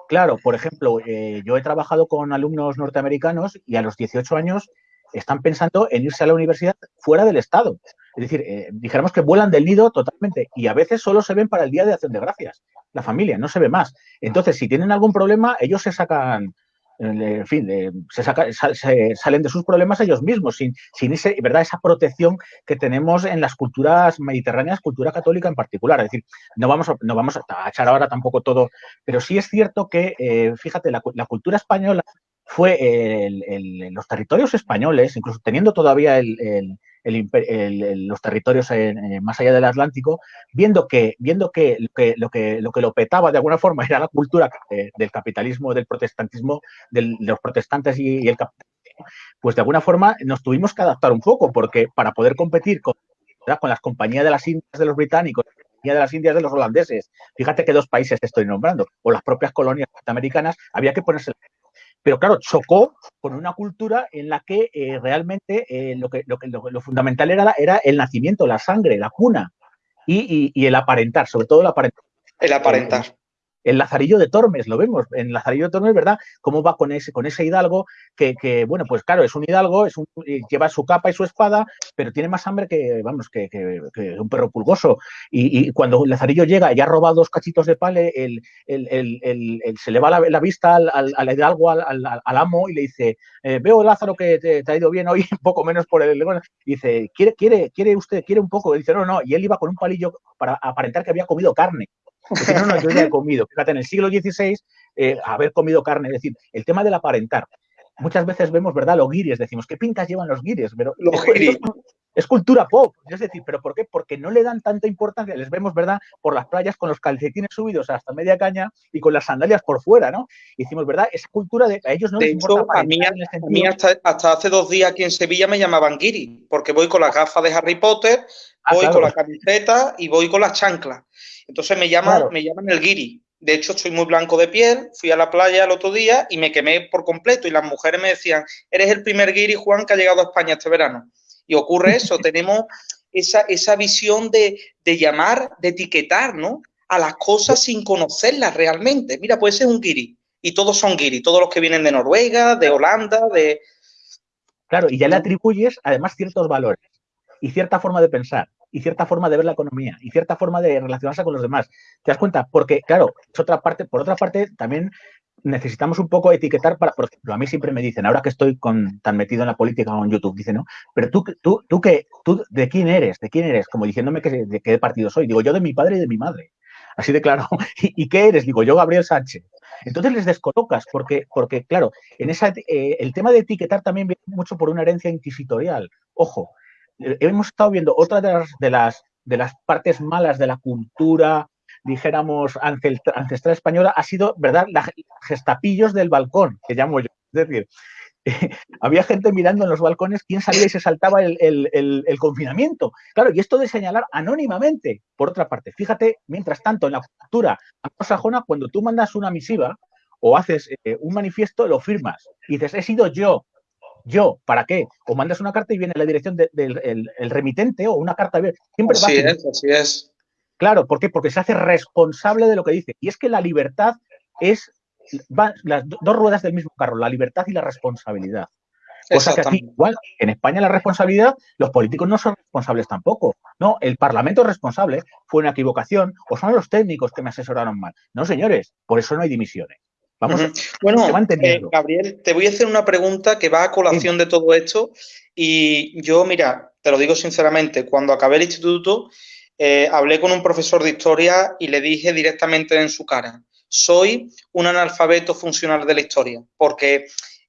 Claro, por ejemplo, eh, yo he trabajado con alumnos norteamericanos y a los 18 años están pensando en irse a la universidad fuera del Estado. Es decir, eh, dijéramos que vuelan del nido totalmente y a veces solo se ven para el Día de Acción de Gracias. La familia, no se ve más. Entonces, si tienen algún problema, ellos se sacan, eh, en fin, se, salen de sus problemas ellos mismos, sin, sin ese, ¿verdad? esa protección que tenemos en las culturas mediterráneas, cultura católica en particular. Es decir, no vamos a, no vamos a echar ahora tampoco todo, pero sí es cierto que, eh, fíjate, la, cultura española fue el, los territorios españoles, incluso teniendo todavía los territorios más allá del Atlántico, viendo que, viendo que que, lo, que, lo que lo petaba de alguna forma (laughs) era la cultura del capitalismo, del protestantismo, de los protestantes y, el capitalismo, pues de alguna forma nos tuvimos que adaptar un poco, porque para poder competir con, con las compañías de las Indias de los británicos, de las Indias de los holandeses, fíjate que dos países estoy nombrando, o las propias colonias norteamericanas, había que ponerse pero claro, chocó con una cultura en la que eh, realmente eh, lo, que, lo, que, lo, fundamental era, era el nacimiento, la sangre, la cuna y, y, el aparentar, sobre todo el aparentar. El aparentar el Lazarillo de Tormes, lo vemos, en Lazarillo de Tormes, ¿verdad? Cómo va con ese, con ese hidalgo que, que bueno, pues claro, es un hidalgo, es un, lleva su capa y su espada, pero tiene más hambre que, vamos, que, que, un perro pulgoso. Y, y, cuando Lazarillo llega y ha robado dos cachitos de pale, el, el, el, se le va la, vista al, al, hidalgo, al, al, amo, y le dice, eh, veo Lázaro que te, ha ido bien hoy, (laughs) un poco menos por el... Y dice, ¿quiere, quiere, quiere usted, quiere un poco? Dice, no, no, y él iba con un palillo para aparentar que había comido carne no, no, yo ya he (laughs) comido. Fíjate, en el siglo XVI, eh, haber comido carne, es decir, el tema del aparentar. Muchas veces vemos, ¿verdad? Los guiris, decimos, ¿qué pintas llevan los guiris? Pero es, cultura pop, es decir, ¿pero por qué? Porque no le dan tanta importancia, les vemos, ¿verdad? Por las playas con los calcetines subidos hasta media caña y con las sandalias por fuera, ¿no? Y decimos, ¿verdad? Esa cultura de a ellos no les importa. a mí, a mí hasta, hace dos días aquí en Sevilla me llamaban guiri, porque voy con las gafas de Harry Potter, ah, voy con la camiseta y voy con las chanclas. Entonces me llaman, me llaman el guiri. De hecho, estoy muy blanco de piel, fui a la playa el otro día y me quemé por completo. Y las mujeres me decían, eres el primer guiri, Juan, que ha llegado a España este verano. Y ocurre eso, (laughs) tenemos esa, esa visión de, llamar, de etiquetar, ¿no? A las cosas sin conocerlas realmente. Mira, puede ser un guiri. Y todos son guiri, todos los que vienen de Noruega, de Holanda, de... Claro, y ya le atribuyes además ciertos valores y cierta forma de pensar y cierta forma de ver la economía y cierta forma de relacionarse con los demás. ¿Te das cuenta? Porque, claro, es otra parte, por otra parte, también necesitamos un poco etiquetar para, por ejemplo, a mí siempre me dicen, ahora que estoy con, tan metido en la política o en YouTube, dicen, ¿no? Pero tú, tú, tú, qué, tú, ¿de quién eres? ¿De quién eres? Como diciéndome que, de qué partido soy. Digo, yo de mi padre y de mi madre. Así de claro. (laughs) ¿Y, qué eres? Digo, yo Gabriel Sánchez. Entonces les descolocas, porque, porque claro, en esa, eh, el tema de etiquetar también viene mucho por una herencia inquisitorial. Ojo, hemos estado viendo otra de las, de las, de las partes malas de la cultura, dijéramos, ancestral española, ha sido, ¿verdad?, la gestapillos del balcón, que llamo yo. Es decir, (laughs) había gente mirando en los balcones quién salía y se saltaba el, confinamiento. Claro, y esto de señalar anónimamente, por otra parte, fíjate, mientras tanto, en la cultura anglosajona, cuando tú mandas una misiva o haces eh, un manifiesto, lo firmas y dices, he sido yo, yo, ¿para qué? O mandas una carta y viene la dirección del remitente o una carta. Siempre así es, así es. Claro, ¿por qué? Porque se hace responsable de lo que dice. Y es que la libertad es las dos ruedas del mismo carro, la libertad y la responsabilidad. Cosa que aquí, igual, en España la responsabilidad, los políticos no son responsables tampoco. No, el Parlamento es responsable, fue una equivocación, o son los técnicos que me asesoraron mal. No, señores, por eso no hay dimisiones. Vamos, Bueno, eh, Gabriel, te voy a hacer una pregunta que va a colación de todo esto. Y yo, mira, te lo digo sinceramente, cuando acabé el instituto, eh, hablé con un profesor de historia y le dije directamente en su cara, soy un analfabeto funcional de la historia, porque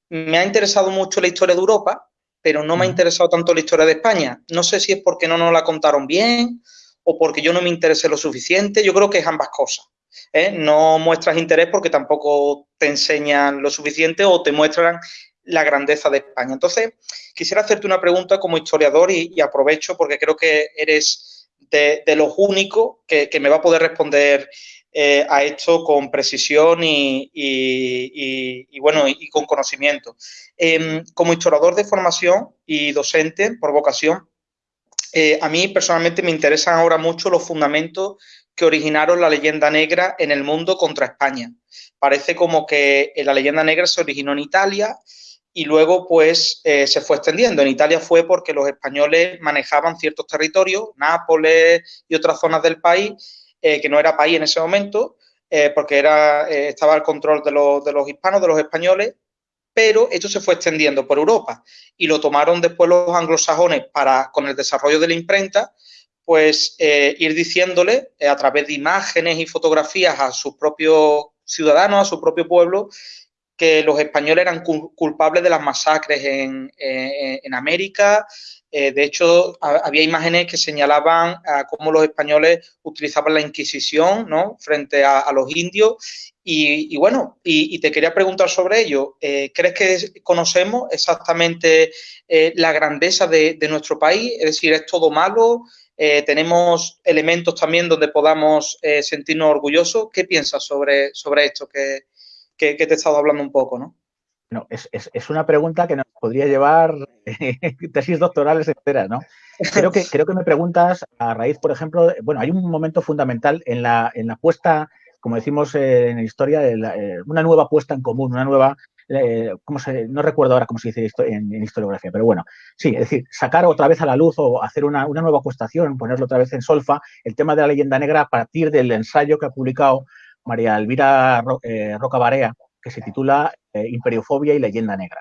me ha interesado mucho la historia de Europa, pero no me ha interesado tanto la historia de España. No sé si es porque no nos la contaron bien o porque yo no me interesé lo suficiente. Yo creo que es ambas cosas. ¿Eh? No muestras interés porque tampoco te enseñan lo suficiente o te muestran la grandeza de España. Entonces, quisiera hacerte una pregunta como historiador y, aprovecho porque creo que eres de, los únicos que, me va a poder responder eh, a esto con precisión y, bueno, y, con conocimiento. Em, como historiador de formación y docente por vocación, eh, a mí personalmente me interesan ahora mucho los fundamentos que originaron la leyenda negra en el mundo contra España. Parece como que la leyenda negra se originó en Italia y luego pues eh, se fue extendiendo. En Italia fue porque los españoles manejaban ciertos territorios, Nápoles y otras zonas del país, eh, que no era país en ese momento, eh, porque era, eh, estaba al control de los, de los hispanos, de los españoles, pero esto se fue extendiendo por Europa y lo tomaron después los anglosajones para, con el desarrollo de la imprenta, pues ir diciéndole a través de imágenes y fotografías a sus propios ciudadanos, a su propio pueblo, que los españoles eran culpables de las masacres en, en América, eh, de hecho, había imágenes que señalaban cómo los españoles utilizaban la Inquisición ¿no? frente a, los indios. Y, bueno, y, te quería preguntar sobre ello. Eh, ¿Crees que conocemos exactamente eh, la grandeza de, nuestro país? Es decir, ¿es todo malo? ¿Tenemos elementos también donde podamos sentirnos orgullosos? ¿Qué piensas sobre, sobre esto que, que, te he estado hablando un poco? ¿no? No, es, es, una pregunta que nos podría llevar (laughs) tesis doctorales enteras, ¿no? Creo que, creo que me preguntas a raíz, por ejemplo, bueno, hay un momento fundamental en la, en la puesta, como decimos en historia, de eh, una nueva puesta en común, una nueva, eh, se, no recuerdo ahora cómo se dice en, en, historiografía, pero bueno, sí, es decir, sacar otra vez a la luz o hacer una, nueva acuestación, ponerlo otra vez en solfa, el tema de la leyenda negra a partir del ensayo que ha publicado María Elvira eh, Roca Barea, que se titula eh, Imperiofobia y leyenda negra.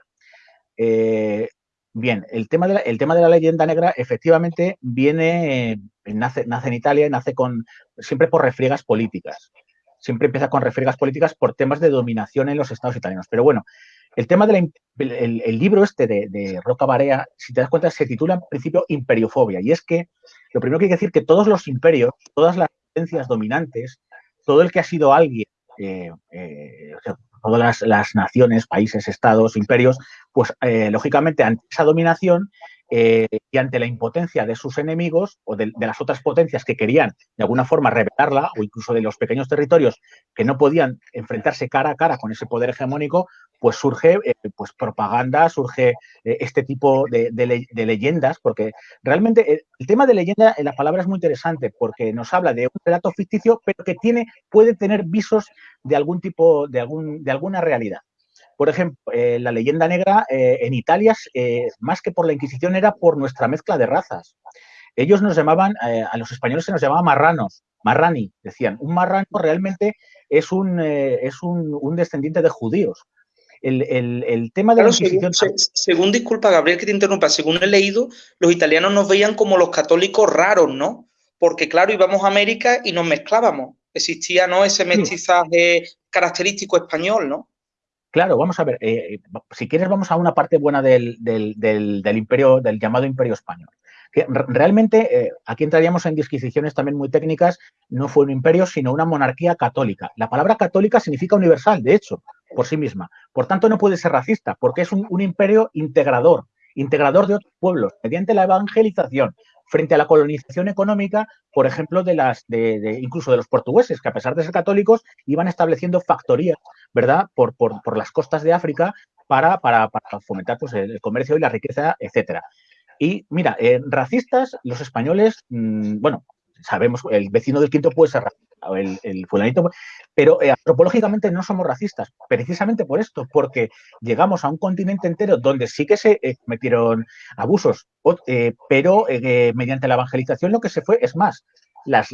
Eh, bien, el tema, de la, tema de la leyenda negra efectivamente viene, nace, nace en Italia y nace con, siempre por refriegas políticas. Siempre empieza con refriegas políticas por temas de dominación en los estados italianos. Pero bueno, el tema del el, libro este de, Roca Barea, si te das cuenta, se titula en principio Imperiofobia. Y es que lo primero que hay que decir que todos los imperios, todas las potencias dominantes, todo el que ha sido alguien eh, todas las, naciones, países, estados, imperios, pues eh, lógicamente ante esa dominación eh, y ante la impotencia de sus enemigos o de, las otras potencias que querían de alguna forma revelarla o incluso de los pequeños territorios que no podían enfrentarse cara a cara con ese poder hegemónico, pues surge eh, pues propaganda, surge este tipo de, de, leyendas, porque realmente el tema de leyenda en la palabra es muy interesante porque nos habla de un relato ficticio, pero que tiene, puede tener visos de algún tipo, de, algún, de alguna realidad. Por ejemplo, eh, la leyenda negra eh, en Italia, eh, más que por la Inquisición, era por nuestra mezcla de razas. Ellos nos llamaban, a los españoles se nos llamaba marranos, marrani, decían. Un marrano realmente es un, es un, descendiente de judíos. El, tema de la Inquisición... Según, disculpa, Gabriel, que te interrumpa, según he leído, los italianos nos veían como los católicos raros, ¿no? Porque, claro, íbamos a América y nos mezclábamos. Existía, ¿no? Ese mestizaje característico español, ¿no? Claro, vamos a ver, eh, si quieres vamos a una parte buena del, imperio, del llamado imperio español. Que realmente eh, aquí entraríamos en disquisiciones también muy técnicas, no fue un imperio, sino una monarquía católica. La palabra católica significa universal, de hecho, por sí misma. Por tanto, no puede ser racista, porque es un, un imperio integrador, integrador de otros pueblos, mediante la evangelización, frente a la colonización económica, por ejemplo, de las, de, incluso de los portugueses, que a pesar de ser católicos, iban estableciendo factorías, ¿verdad?, por, por, las costas de África para, para, fomentar pues, el comercio y la riqueza, etcétera. Y mira, eh, racistas, los españoles, mm, bueno, sabemos, el vecino del quinto puede ser racista, el, el fulanito, pero eh, antropológicamente no somos racistas, precisamente por esto, porque llegamos a un continente entero donde sí que se eh, cometieron abusos, eh, pero mediante la evangelización lo que se fue es más. Las,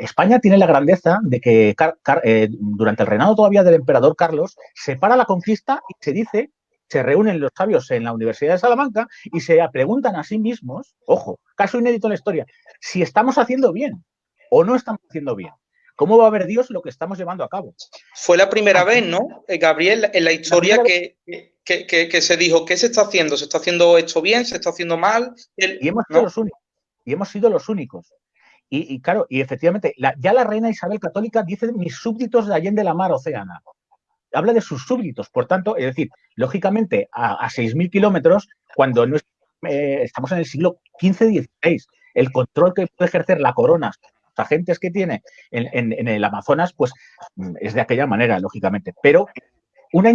España tiene la grandeza de que durante el reinado todavía del emperador Carlos se para la conquista y se dice se reúnen los sabios en la Universidad de Salamanca y se preguntan a sí mismos, ojo, caso inédito en la historia, si estamos haciendo bien o no estamos haciendo bien. ¿Cómo va a ver Dios lo que estamos llevando a cabo? Fue la primera vez, ¿no, eh, Gabriel, en la historia que, que, se dijo, ¿qué se está haciendo? ¿Se está haciendo esto bien? ¿Se está haciendo mal? y hemos sido los únicos. Y hemos sido los únicos. Y, claro, y efectivamente, ya la reina Isabel Católica dice mis súbditos de Allende la Mar Océana. Habla de sus súbditos, por tanto, es decir, lógicamente, a, a 6.000 kilómetros, cuando no eh, estamos en el siglo XV-XVI, el control que puede ejercer la corona agentes que tiene en, el Amazonas, pues mm, es de aquella manera, lógicamente. Pero una,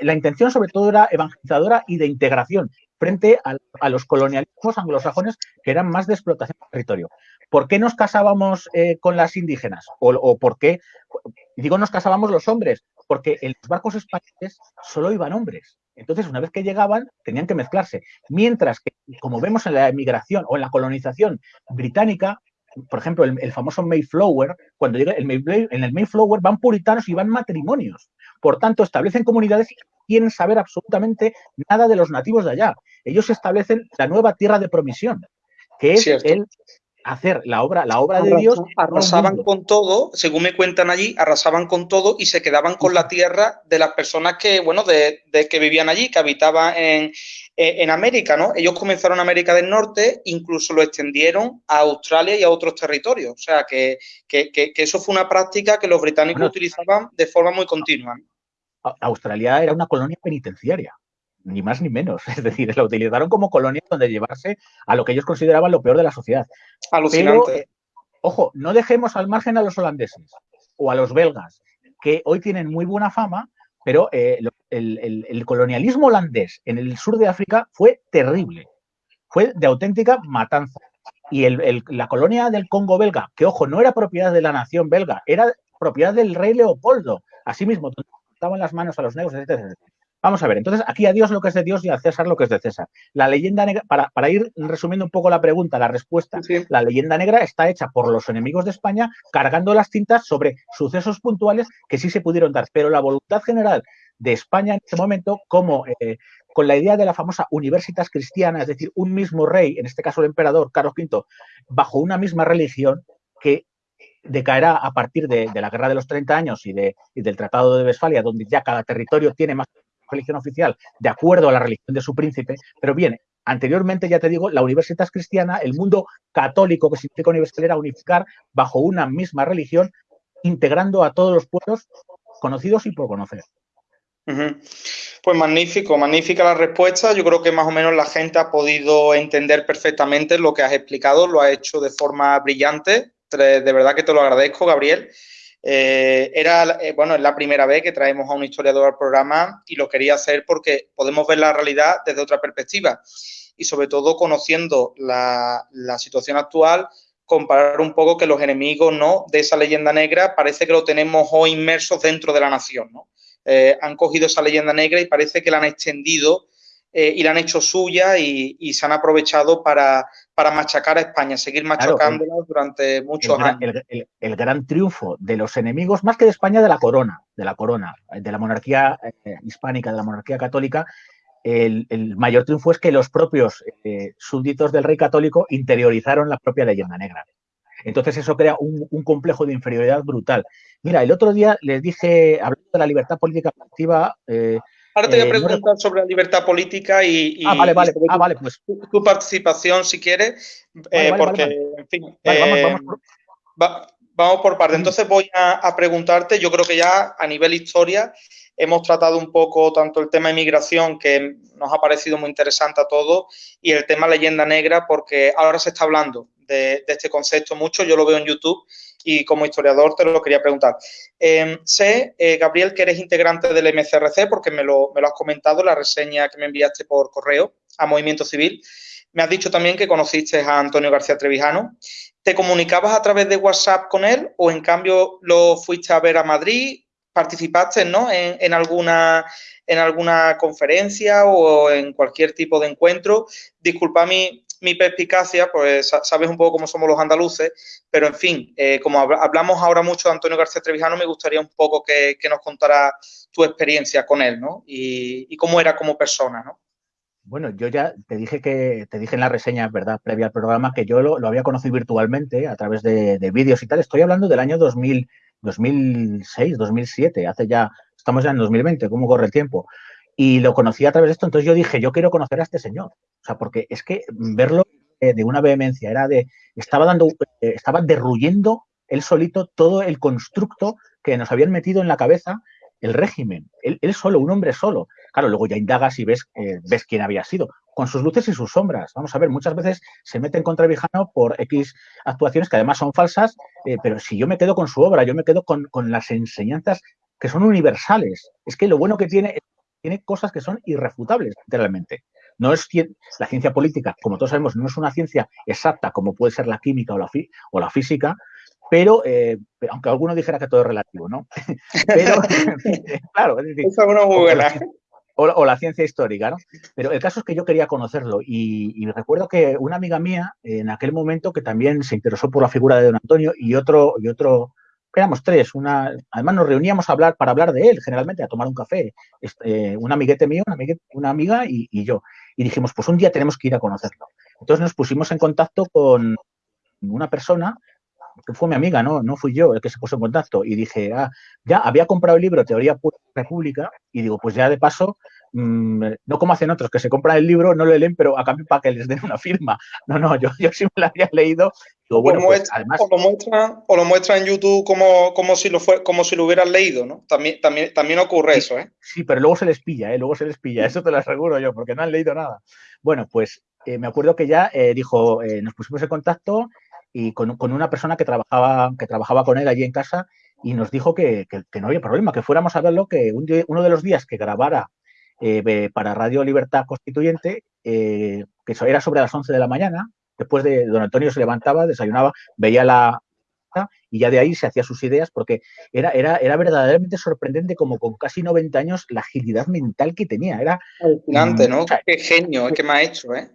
la intención sobre todo era evangelizadora y de integración frente a, los colonialismos anglosajones que eran más de explotación del territorio. ¿Por qué nos casábamos eh, con las indígenas? O, por qué, digo, nos casábamos los hombres? Porque en los barcos españoles solo iban hombres. Entonces, una vez que llegaban, tenían que mezclarse. Mientras que, como vemos en la emigración o en la colonización británica, por ejemplo, el, famoso Mayflower, cuando llega el Mayflower, en el Mayflower van puritanos y van matrimonios. Por tanto, establecen comunidades quieren saber absolutamente nada de los nativos de allá. Ellos establecen la nueva tierra de promisión, que es el hacer la obra, la obra de Dios. Arrasaban con todo, según me cuentan allí, arrasaban con todo y se quedaban con la tierra de las personas que, bueno, de, que vivían allí, que habitaban en, en, América, ¿no? Ellos comenzaron en América del Norte, incluso lo extendieron a Australia y a otros territorios. O sea, que, eso fue una práctica que los británicos utilizaban de forma muy continua. Australia era una colonia penitenciaria ni más ni menos. (laughs) Es decir, la utilizaron como colonia donde llevarse a lo que ellos consideraban lo peor de la sociedad. Alucinante. Eh, ojo, no dejemos al margen a los holandeses o a los belgas, que hoy tienen muy buena fama, pero eh, el, colonialismo holandés en el sur de África fue terrible. Fue de auténtica matanza. Y la colonia del Congo belga, que ojo, no era propiedad de la nación belga, era propiedad del rey Leopoldo, asimismo, estaban las manos a los negros, etc. Vamos a ver, entonces aquí a Dios lo que es de Dios y a César lo que es de César. La leyenda negra, para, para ir resumiendo un poco la pregunta, la respuesta, la leyenda negra está hecha por los enemigos de España cargando las tintas sobre sucesos puntuales que sí se pudieron dar, pero la voluntad general de España en ese momento, como eh, con la idea de la famosa universitas cristiana, es decir, un mismo rey, en este caso el emperador Carlos V, bajo una misma religión que decaerá a partir de, la Guerra de los 30 años y, de, del Tratado de Westfalia, donde ya cada territorio tiene más religión oficial de acuerdo a la religión de su príncipe, pero bien, anteriormente, ya te digo, la universidad cristiana, el mundo católico que significa universal era unificar bajo una misma religión, integrando a todos los pueblos conocidos y por conocer. Pues magnífico, magnífica la respuesta. Yo creo que más o menos la gente ha podido entender perfectamente lo que has explicado, lo ha hecho de forma brillante. De verdad que te lo agradezco, Gabriel. Eh, era, eh, bueno, es la primera vez que traemos a un historiador al programa y lo quería hacer porque podemos ver la realidad desde otra perspectiva y sobre todo conociendo la, situación actual, comparar un poco que los enemigos ¿no? de esa leyenda negra parece que lo tenemos hoy inmersos dentro de la nación. ¿no? Eh, han cogido esa leyenda negra y parece que la han extendido y la han hecho suya y, se han aprovechado para, machacar a España, seguir machacándola durante muchos años. El, gran triunfo de los enemigos, más que de España, de la corona, de la corona, de la monarquía eh, hispánica, de la monarquía católica, el, mayor triunfo es que los propios eh, súbditos del rey católico interiorizaron la propia leyenda negra. Entonces eso crea un, un, complejo de inferioridad brutal. Mira, el otro día les dije, hablando de la libertad política activa, Ahora te voy a eh, preguntar sobre la libertad política y, ah, vale, vale. Ah, vale pues. tu, participación, si quieres, eh, porque, en fin, vamos, Vamos por parte. Entonces voy a, preguntarte, yo creo que ya a nivel historia hemos tratado un poco tanto el tema de inmigración, que nos ha parecido muy interesante a todos, y el tema leyenda negra, porque ahora se está hablando de, este concepto mucho, yo lo veo en YouTube y como historiador te lo quería preguntar. Em, sé, eh, Gabriel, que eres integrante del MCRC, porque me lo, me lo has comentado en la reseña que me enviaste por correo a Movimiento Civil. Me has dicho también que conociste a Antonio García Trevijano. ¿Te comunicabas a través de WhatsApp con él o en cambio lo fuiste a ver a Madrid? ¿Participaste ¿no? en, alguna, en alguna conferencia o en cualquier tipo de encuentro? Disculpa mi, mi perspicacia, pues sabes un poco cómo somos los andaluces, pero en fin, eh, como hablamos ahora mucho de Antonio García Trevijano, me gustaría un poco que, nos contara tu experiencia con él, ¿no? Y, cómo era como persona, ¿no? Bueno, yo ya te dije que te dije en la reseña, ¿verdad?, previa al programa, que yo lo, había conocido virtualmente a través de, vídeos y tal. Estoy hablando del año 2000, 2006, 2007, hace ya, estamos ya en 2020, ¿cómo corre el tiempo? Y lo conocí a través de esto, entonces yo dije, yo quiero conocer a este señor. O sea, porque es que verlo de una vehemencia, era de, estaba dando, eh, estaba derruyendo él solito todo el constructo que nos habían metido en la cabeza el régimen. Él, él solo, un hombre solo. Claro, luego ya indagas y ves, eh, ves quién había sido, con sus luces y sus sombras. Vamos a ver, muchas veces se meten contra Vijano por X actuaciones que además son falsas, eh, pero si yo me quedo con su obra, yo me quedo con, las enseñanzas que son universales. Es que lo bueno que tiene tiene cosas que son irrefutables, literalmente. No es la ciencia política, como todos sabemos, no es una ciencia exacta como puede ser la química o la, o la física, pero, eh, aunque alguno dijera que todo es relativo, ¿no? (laughs) pero, (laughs) claro, es decir, muy buena o, la ciencia histórica, ¿no? Pero el caso es que yo quería conocerlo y, recuerdo que una amiga mía en aquel momento que también se interesó por la figura de don Antonio y otro, y otro, éramos tres, una, además nos reuníamos a hablar, para hablar de él, generalmente, a tomar un café, este, un amiguete mío, una, una amiga y, yo. Y dijimos, pues un día tenemos que ir a conocerlo. Entonces nos pusimos en contacto con una persona que fue mi amiga, no, no fui yo el que se puso en contacto. Y dije, ah, ya había comprado el libro Teoría República y digo, pues ya de paso, mm, no como hacen otros, que se compran el libro, no lo leen, pero a cambio para que les den una firma. (laughs) No, no, yo, yo sí me lo había leído. bueno, pues, además, o, lo muestran, o lo muestra en YouTube como, como, si lo fue, como si lo hubieran leído, ¿no? También, también, también ocurre eso, ¿eh? Sí, pero luego se les pilla, ¿eh? Luego se les pilla, eso te lo aseguro yo, porque no han leído nada. Bueno, pues eh, me acuerdo que ya eh, dijo, eh, nos pusimos en contacto y con, una persona que trabajaba, que trabajaba con él allí en casa y nos dijo que, no había problema, que fuéramos a verlo, que uno de los días que grabara eh, para Radio Libertad Constituyente, eh, que era sobre las 11 de la mañana, después de don Antonio se levantaba, desayunaba, veía la y ya de ahí se hacía sus ideas porque era, era, era verdaderamente sorprendente como con casi 90 años la agilidad mental que tenía. Era alucinante, ¿no? qué genio, qué me ha hecho, ¿eh?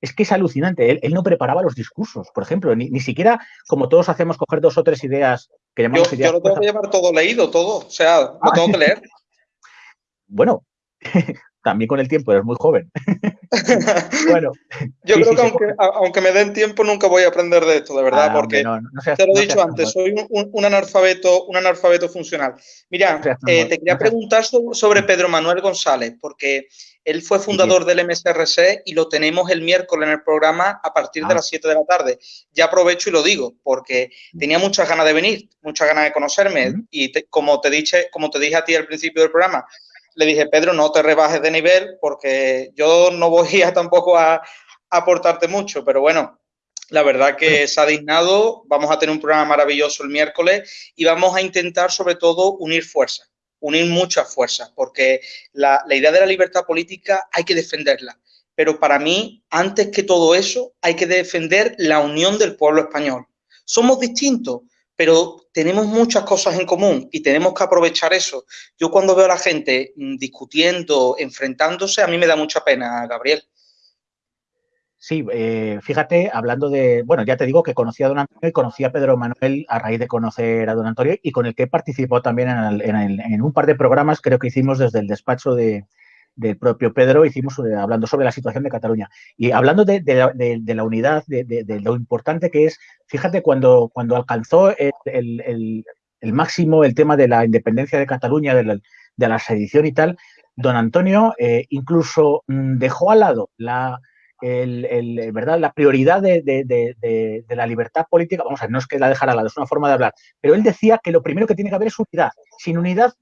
es que es alucinante. Él, no preparaba los discursos, por ejemplo, ni, siquiera como todos hacemos coger dos o tres ideas que llamamos yo, Yo lo tengo que llevar todo leído, todo, o sea, lo ah. tengo que leer. (laughs) bueno, (laughs) también con el tiempo, eres muy joven. (laughs) bueno. Yo creo que aunque, me den tiempo nunca voy a aprender de esto, de verdad, ah, porque te lo he dicho antes, soy un, analfabeto, un analfabeto funcional. Mira, eh, te quería preguntar sobre Pedro Manuel González, porque él fue fundador del MSRC y lo tenemos el miércoles en el programa a partir de ah. las 7 de la tarde. Ya aprovecho y lo digo, porque tenía muchas ganas de venir, muchas ganas de conocerme. Y como, te dije, como te dije a ti al principio del programa, le dije, Pedro, no te rebajes de nivel porque yo no voy a tampoco a, aportarte mucho, pero bueno, la verdad que se ha dignado, vamos a tener un programa maravilloso el miércoles y vamos a intentar sobre todo unir fuerzas unir muchas fuerzas, porque la, idea de la libertad política hay que defenderla. Pero para mí, antes que todo eso, hay que defender la unión del pueblo español. Somos distintos, pero tenemos muchas cosas en común y tenemos que aprovechar eso. Yo cuando veo a la gente mm, discutiendo, enfrentándose, a mí me da mucha pena, Gabriel. Sí, eh, fíjate, hablando de, bueno, ya te digo que conocí a don Antonio y conocí a Pedro Manuel a raíz de conocer a don Antonio y con el que participó también en, un par de programas, creo que hicimos desde el despacho de, del propio Pedro, hicimos eh, hablando sobre la situación de Cataluña. Y hablando de, la unidad, de, lo importante que es, fíjate, cuando, cuando alcanzó el, máximo el tema de la independencia de Cataluña, de la, sedición y tal, don Antonio eh, incluso mm, dejó al lado la el, ¿verdad? la prioridad de, la libertad política, vamos a ver, no es que la dejara al lado, es una forma de hablar, pero él decía que lo primero que tiene que haber es unidad. Sin unidad,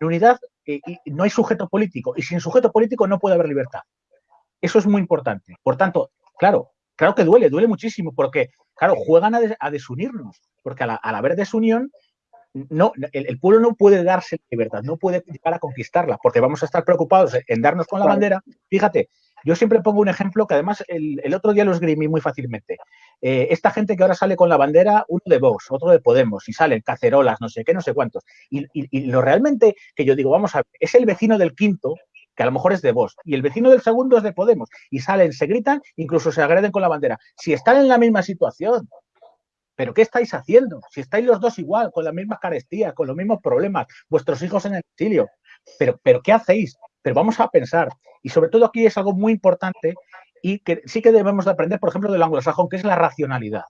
unidad eh, no hay sujeto político y sin sujeto político no puede haber libertad. Eso es muy importante. Por tanto, claro, claro que duele, duele muchísimo porque, claro, juegan a, desunirnos, porque al haber desunión no, el, pueblo no puede darse libertad, no puede llegar a conquistarla, porque vamos a estar preocupados en darnos con la bandera. Fíjate, yo siempre pongo un ejemplo que además el, otro día lo esgrimí muy fácilmente. Eh, esta gente que ahora sale con la bandera, uno de Vox, otro de Podemos, y salen cacerolas, no sé qué, no sé cuántos. Y, lo realmente que yo digo, vamos a ver, es el vecino del quinto, que a lo mejor es de Vox, y el vecino del segundo es de Podemos, y salen, se gritan, incluso se agreden con la bandera. Si están en la misma situación, ¿Pero qué estáis haciendo? Si estáis los dos igual, con las mismas carestías, con los mismos problemas, vuestros hijos en el exilio. ¿Pero, pero qué hacéis? Pero vamos a pensar. Y sobre todo aquí es algo muy importante y que sí que debemos de aprender, por ejemplo, del anglosajón, que es la racionalidad.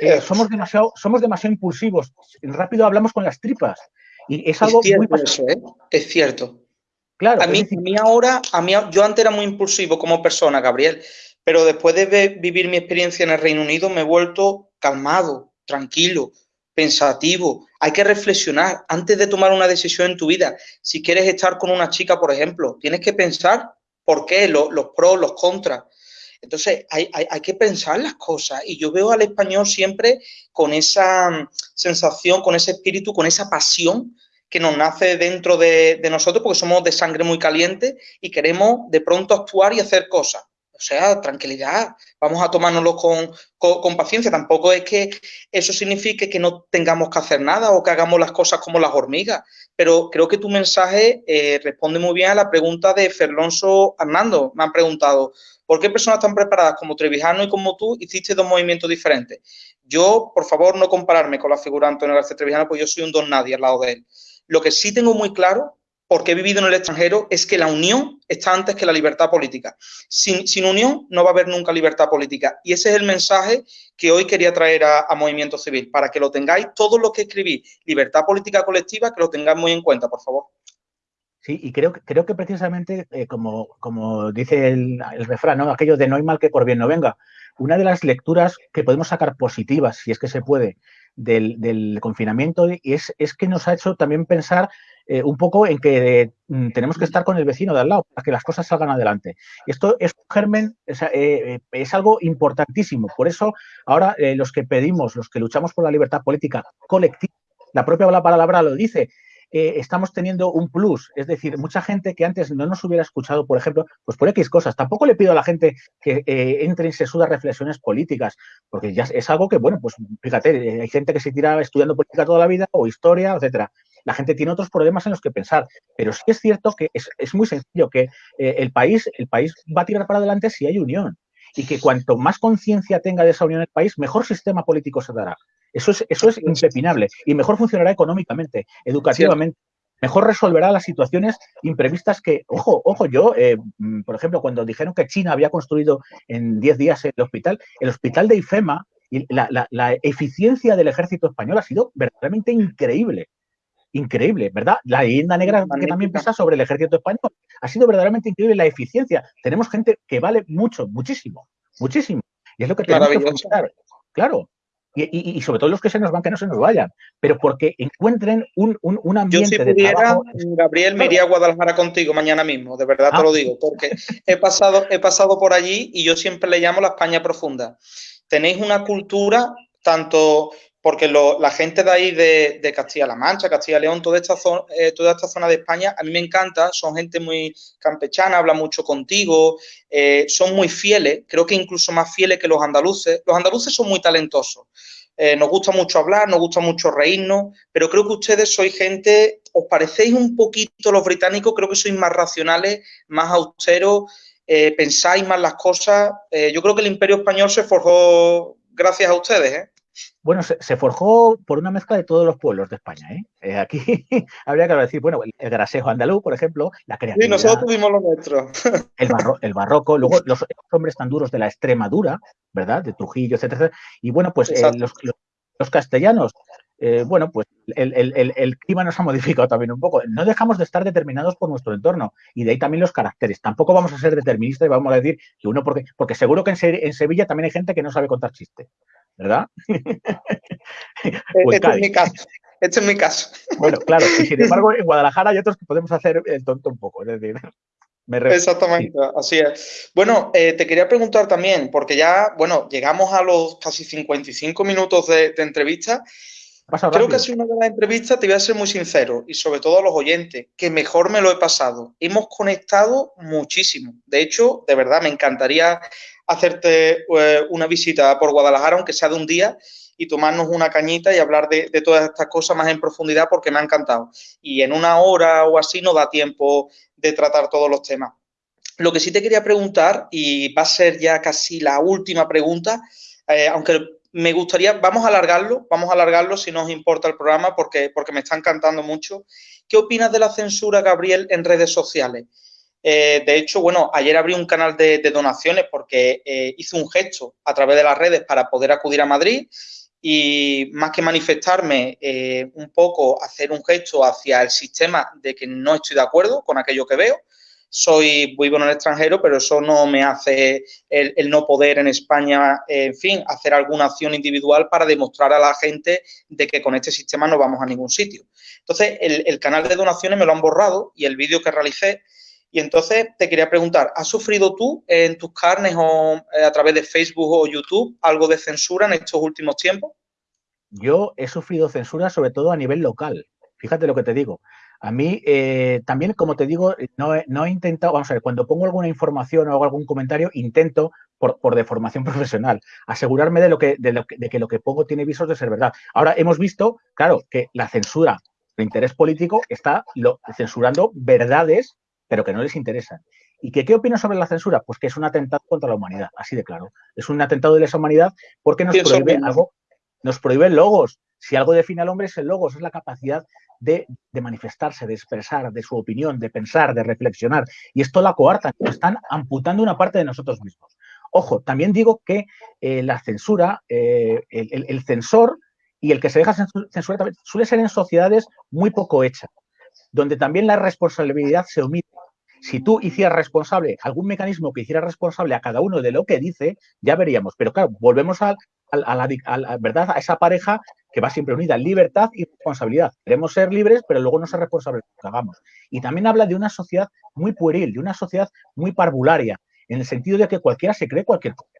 Eh, somos, demasiado, somos demasiado impulsivos. Rápido hablamos con las tripas. Y es algo muy eso, ¿eh? Es cierto. Claro. A mí, a mí ahora, a mí, yo antes era muy impulsivo como persona, Gabriel, pero después de vivir mi experiencia en el Reino Unido me he vuelto calmado, tranquilo, pensativo. Hay que reflexionar antes de tomar una decisión en tu vida. Si quieres estar con una chica, por ejemplo, tienes que pensar por qué, los, pros, los contras. Entonces, hay, que pensar las cosas. Y yo veo al español siempre con esa mm, sensación, con ese espíritu, con esa pasión que nos nace dentro de, de nosotros, porque somos de sangre muy caliente y queremos de pronto actuar y hacer cosas. O sea, tranquilidad, vamos a tomárnoslo con, paciencia. Tampoco es que eso signifique que no tengamos que hacer nada o que hagamos las cosas como las hormigas. Pero creo que tu mensaje eh, responde muy bien a la pregunta de Ferlonso Hernando. Me han preguntado, ¿por qué personas tan preparadas como Trevijano y como tú hiciste dos movimientos diferentes? Yo, por favor, no compararme con la figura Antonio García Trevijano, pues yo soy un don nadie al lado de él. Lo que sí tengo muy claro porque he vivido en el extranjero, es que la unión está antes que la libertad política. Sin, unión no va a haber nunca libertad política. Y ese es el mensaje que hoy quería traer a, Movimiento Civil, para que lo tengáis, todo lo que escribí, libertad política colectiva, que lo tengáis muy en cuenta, por favor. Sí, y creo, creo que precisamente, eh, como, como dice el, refrán, aquello de no hay mal que por bien no venga, una de las lecturas que podemos sacar positivas, si es que se puede, del, confinamiento es, es que nos ha hecho también pensar eh, un poco en que mm, tenemos que estar con el vecino de al lado para que las cosas salgan adelante. Esto es germen, es, eh, es algo importantísimo. Por eso, ahora eh, los que pedimos, los que luchamos por la libertad política colectiva, la propia palabra lo dice, estamos teniendo un plus. Es decir, mucha gente que antes no nos hubiera escuchado, por ejemplo, pues por X cosas. Tampoco le pido a la gente que entre en sesudas reflexiones políticas, porque ya es algo que, bueno, pues fíjate, hay gente que se tira estudiando política toda la vida o historia, etcétera la gente tiene otros problemas en los que pensar. Pero sí es cierto que es, muy sencillo, que eh, el, país, el país va a tirar para adelante si hay unión. Y que cuanto más conciencia tenga de esa unión el país, mejor sistema político se dará. Eso es, eso es impepinable. Y mejor funcionará económicamente, educativamente. Mejor resolverá las situaciones imprevistas que, ojo, ojo, yo, eh, mm, por ejemplo, cuando dijeron que China había construido en 10 días el hospital, el hospital de IFEMA y la, la, eficiencia del ejército español ha sido verdaderamente increíble increíble, ¿verdad? La leyenda negra que también pesa sobre el ejército español. Ha sido verdaderamente increíble la eficiencia. Tenemos gente que vale mucho, muchísimo, muchísimo. Y es lo que tenemos que. Claro. Y, sobre todo los que se nos van, que no se nos vayan, pero porque encuentren un, un, ambiente Yo si pudiera, Gabriel, me iría a Guadalajara contigo mañana mismo, de verdad te lo ah. digo, porque he pasado, he pasado por allí y yo siempre le llamo la España profunda. Tenéis una cultura tanto porque la gente de ahí de, Castilla-La Mancha, Castilla-León, toda, esta zona, eh, toda esta zona de España, a mí me encanta, son gente muy campechana, habla mucho contigo, eh, son muy fieles, creo que incluso más fieles que los andaluces. Los andaluces son muy talentosos, eh, nos gusta mucho hablar, nos gusta mucho reírnos, pero creo que ustedes sois gente, os parecéis un poquito los británicos, creo que sois más racionales, más austeros, pensáis más las cosas. yo creo que el imperio español se forjó gracias a ustedes, ¿eh? Bueno, se, forjó por una mezcla de todos los pueblos de España. ¿eh? eh aquí (laughs) habría que decir, bueno, el, grasejo andaluz, por ejemplo, la creatividad. Sí, nosotros tuvimos lo nuestro. (laughs) El, el barroco, luego los, hombres tan duros de la Extremadura, ¿verdad? De Trujillo, etcétera. Y bueno, pues eh, los, castellanos, eh, bueno, pues el, clima nos ha modificado también un poco. No dejamos de estar determinados por nuestro entorno y de ahí también los caracteres. Tampoco vamos a ser deterministas y vamos a decir que uno, porque, porque seguro que en, Sevilla también hay gente que no sabe contar chistes, ¿verdad? (laughs) este, es mi caso. Este es mi caso. Bueno, claro, y sin (laughs) embargo en Guadalajara hay otros que podemos hacer el tonto un poco, es decir. (laughs) Exactamente, así es. Bueno, eh, te quería preguntar también, porque ya, bueno, llegamos a los casi 55 minutos de, entrevista. Creo que ha sido una buena entrevista, te voy a ser muy sincero, y sobre todo a los oyentes, que mejor me lo he pasado. Hemos conectado muchísimo. De hecho, de verdad, me encantaría hacerte eh, una visita por Guadalajara, aunque sea de un día, y tomarnos una cañita y hablar de, todas estas cosas más en profundidad porque me ha encantado. Y en una hora o así no da tiempo de tratar todos los temas. Lo que sí te quería preguntar, y va a ser ya casi la última pregunta, eh, aunque me gustaría, vamos a alargarlo, vamos a alargarlo si no os importa el programa porque, porque me está encantando mucho. ¿Qué opinas de la censura, Gabriel, en redes sociales? Eh, de hecho, bueno, ayer abrí un canal de, donaciones porque eh, hice un gesto a través de las redes para poder acudir a Madrid y más que manifestarme eh, un poco, hacer un gesto hacia el sistema de que no estoy de acuerdo con aquello que veo. Soy, vivo en el extranjero, pero eso no me hace el, no poder en España, en fin, hacer alguna acción individual para demostrar a la gente de que con este sistema no vamos a ningún sitio. Entonces, el, el canal de donaciones me lo han borrado y el vídeo que realicé y entonces te quería preguntar, ¿has sufrido tú en tus carnes o eh, a través de Facebook o YouTube algo de censura en estos últimos tiempos? Yo he sufrido censura sobre todo a nivel local. Fíjate lo que te digo. A mí eh, también, como te digo, no he, intentado, vamos a ver, cuando pongo alguna información o hago algún comentario, intento, por, por deformación (laughs) profesional, asegurarme de, lo que, de, lo que, de que lo que pongo tiene visos de ser verdad. Ahora, hemos visto, claro, que la censura de interés político está lo, censurando verdades pero que no les interesan. ¿Y que, qué opino sobre la censura? Pues que es un atentado contra la humanidad, así de claro. Es un atentado de lesa humanidad porque nos prohíbe algo, nos prohíbe logos. Si algo define al hombre es el logos, es la capacidad de, manifestarse, de expresar, de su opinión, de pensar, de reflexionar. Y esto la coarta, nos están amputando una parte de nosotros mismos. Ojo, también digo que eh, la censura, eh, el, el, censor y el que se deja censurar suele ser en sociedades muy poco hechas, donde también la responsabilidad se omite si tú hicieras responsable algún mecanismo que hiciera responsable a cada uno de lo que dice, ya veríamos. Pero claro, volvemos a, la, verdad, a esa pareja que va siempre unida, libertad y responsabilidad. Queremos ser libres, pero luego no ser responsables de lo que hagamos. Y también habla de una sociedad muy pueril, de una sociedad muy parvularia, en el sentido de que cualquiera se cree cualquier cosa.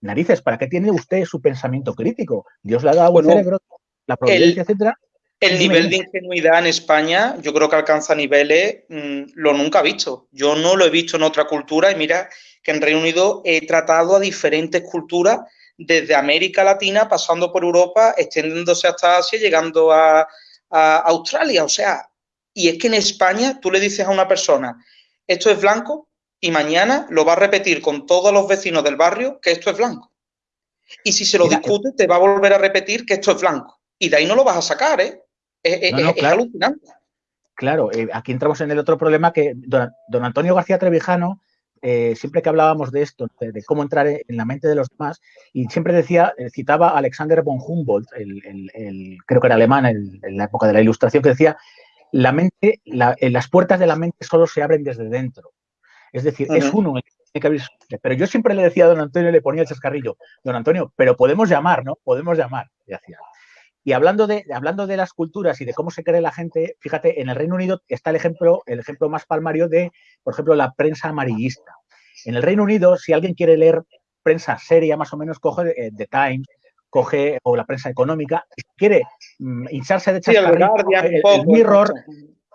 Narices, ¿para qué tiene usted su pensamiento crítico? Dios le ha dado el cerebro, la providencia, etcétera, el nivel de ingenuidad en España, yo creo que alcanza niveles, mm, lo nunca visto. Yo no lo he visto en otra cultura y mira que en Reino Unido he tratado a diferentes culturas, desde América Latina, pasando por Europa, extendiéndose hasta Asia, llegando a, Australia. O sea, y es que en España tú le dices a una persona, esto es blanco, y mañana lo va a repetir con todos los vecinos del barrio que esto es blanco. Y si se lo discute, te va a volver a repetir que esto es blanco. Y de ahí no lo vas a sacar, ¿eh? Es, claro. alucinante. Claro, eh, aquí entramos en el otro problema que don, Antonio García Trevijano, eh, siempre que hablábamos de esto, de, cómo entrar en la mente de los demás, y siempre decía, eh, citaba a Alexander von Humboldt, el, creo que era alemán en, la época de la Ilustración, que decía, la mente, las puertas de la mente solo se abren desde dentro. Es decir, es uno pero yo siempre le decía a don Antonio, le ponía el chascarrillo, don Antonio, pero podemos llamar, ¿no? Podemos llamar. Y hacía, y hablando de, hablando de las culturas y de cómo se cree la gente, fíjate, en el Reino Unido está el ejemplo, el ejemplo más palmario de, por ejemplo, la prensa amarillista. En el Reino Unido, si alguien quiere leer prensa seria, más o menos, coge eh, The Times, coge, o la prensa económica, quiere mm, hincharse de chascarrillo, el, Mirror,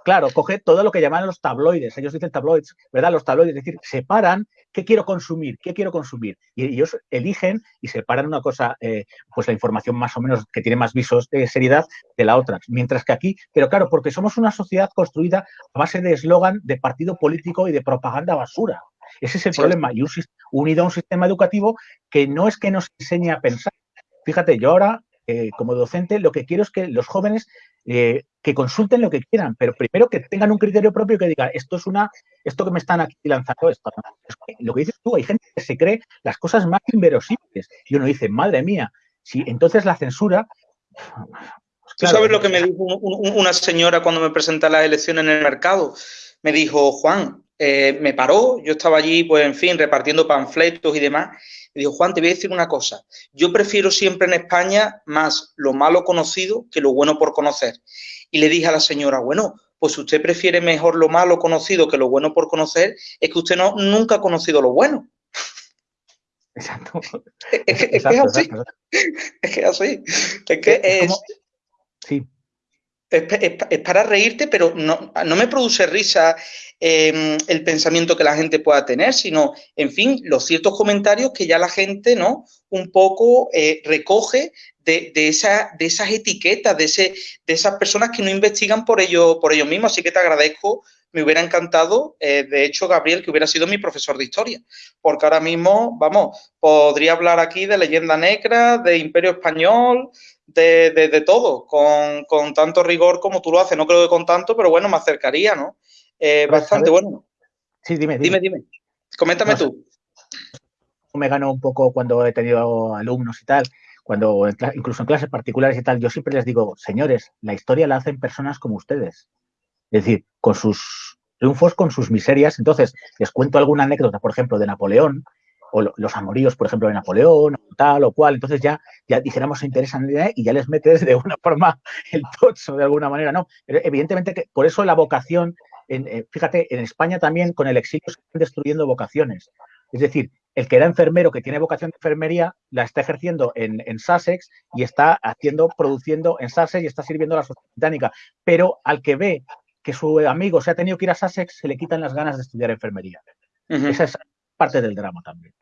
Claro, coge todo lo que llaman los tabloides, ellos dicen tabloids, ¿verdad? Los tabloides, es decir, separan qué quiero consumir, qué quiero consumir. Y ellos eligen y separan una cosa, eh, pues la información más o menos que tiene más visos de seriedad de la otra. Mientras que aquí, pero claro, porque somos una sociedad construida a base de eslogan, de partido político y de propaganda basura. Ese es el problema. Y unido a un sistema educativo que no es que nos enseñe a pensar. Fíjate, yo ahora, eh, como docente, lo que quiero es que los jóvenes eh, que consulten lo que quieran, pero primero que tengan un criterio propio que diga, esto es una, esto que me están aquí lanzando, esto. lo que dices tú, hay gente que se cree las cosas más inverosímiles y uno dice, madre mía, si entonces la censura ¿Tú sabes lo que me dijo una señora cuando me presenté a las elecciones en el mercado? Me dijo, Juan, eh, me paró, yo estaba allí, pues en fin, repartiendo panfletos y demás. Me dijo, Juan, te voy a decir una cosa. Yo prefiero siempre en España más lo malo conocido que lo bueno por conocer. Y le dije a la señora, bueno, pues si usted prefiere mejor lo malo conocido que lo bueno por conocer, es que usted no, nunca ha conocido lo bueno. Exacto. Es, que, es así. Es que es así. Es que es. Sí. Es, para reírte, pero no, me produce risa em, el pensamiento que la gente pueda tener, sino, en fin, los ciertos comentarios que ya la gente, ¿no? Un poco eh, recoge de, esa, de esas etiquetas, de, ese, de esas personas que no investigan por ello, por ellos mismos. Así que te agradezco me hubiera encantado, eh, de hecho, Gabriel, que hubiera sido mi profesor de historia, porque ahora mismo, vamos, podría hablar aquí de leyenda negra, de imperio español, de, todo, con, tanto rigor como tú lo haces. No creo que con tanto, pero bueno, me acercaría, ¿no? Eh, bastante bueno. Sí, dime, dime. Dime, Coméntame tú. Me gano un poco cuando he tenido alumnos y tal, cuando incluso en clases particulares y tal, yo siempre les digo, señores, la historia la hacen personas como ustedes. Es decir, con sus triunfos, con sus miserias. Entonces, les cuento alguna anécdota, por ejemplo, de Napoleón, o los amoríos, por ejemplo, de Napoleón, o tal o cual. Entonces ya, ya dijéramos, se interesan y ya les metes de una (laughs) forma el tocho, de alguna manera, ¿no? Pero evidentemente que por eso la vocación, en, eh, fíjate, en España también con el exilio se están destruyendo vocaciones. Es decir, el que era enfermero, que tiene vocación de enfermería, la está ejerciendo en, en Sussex y está haciendo, produciendo en Sussex y está sirviendo a la sociedad británica. Pero al que ve que su amigo se ha tenido que ir a Sussex, se le quitan las ganas de estudiar enfermería. Esa es parte del drama también.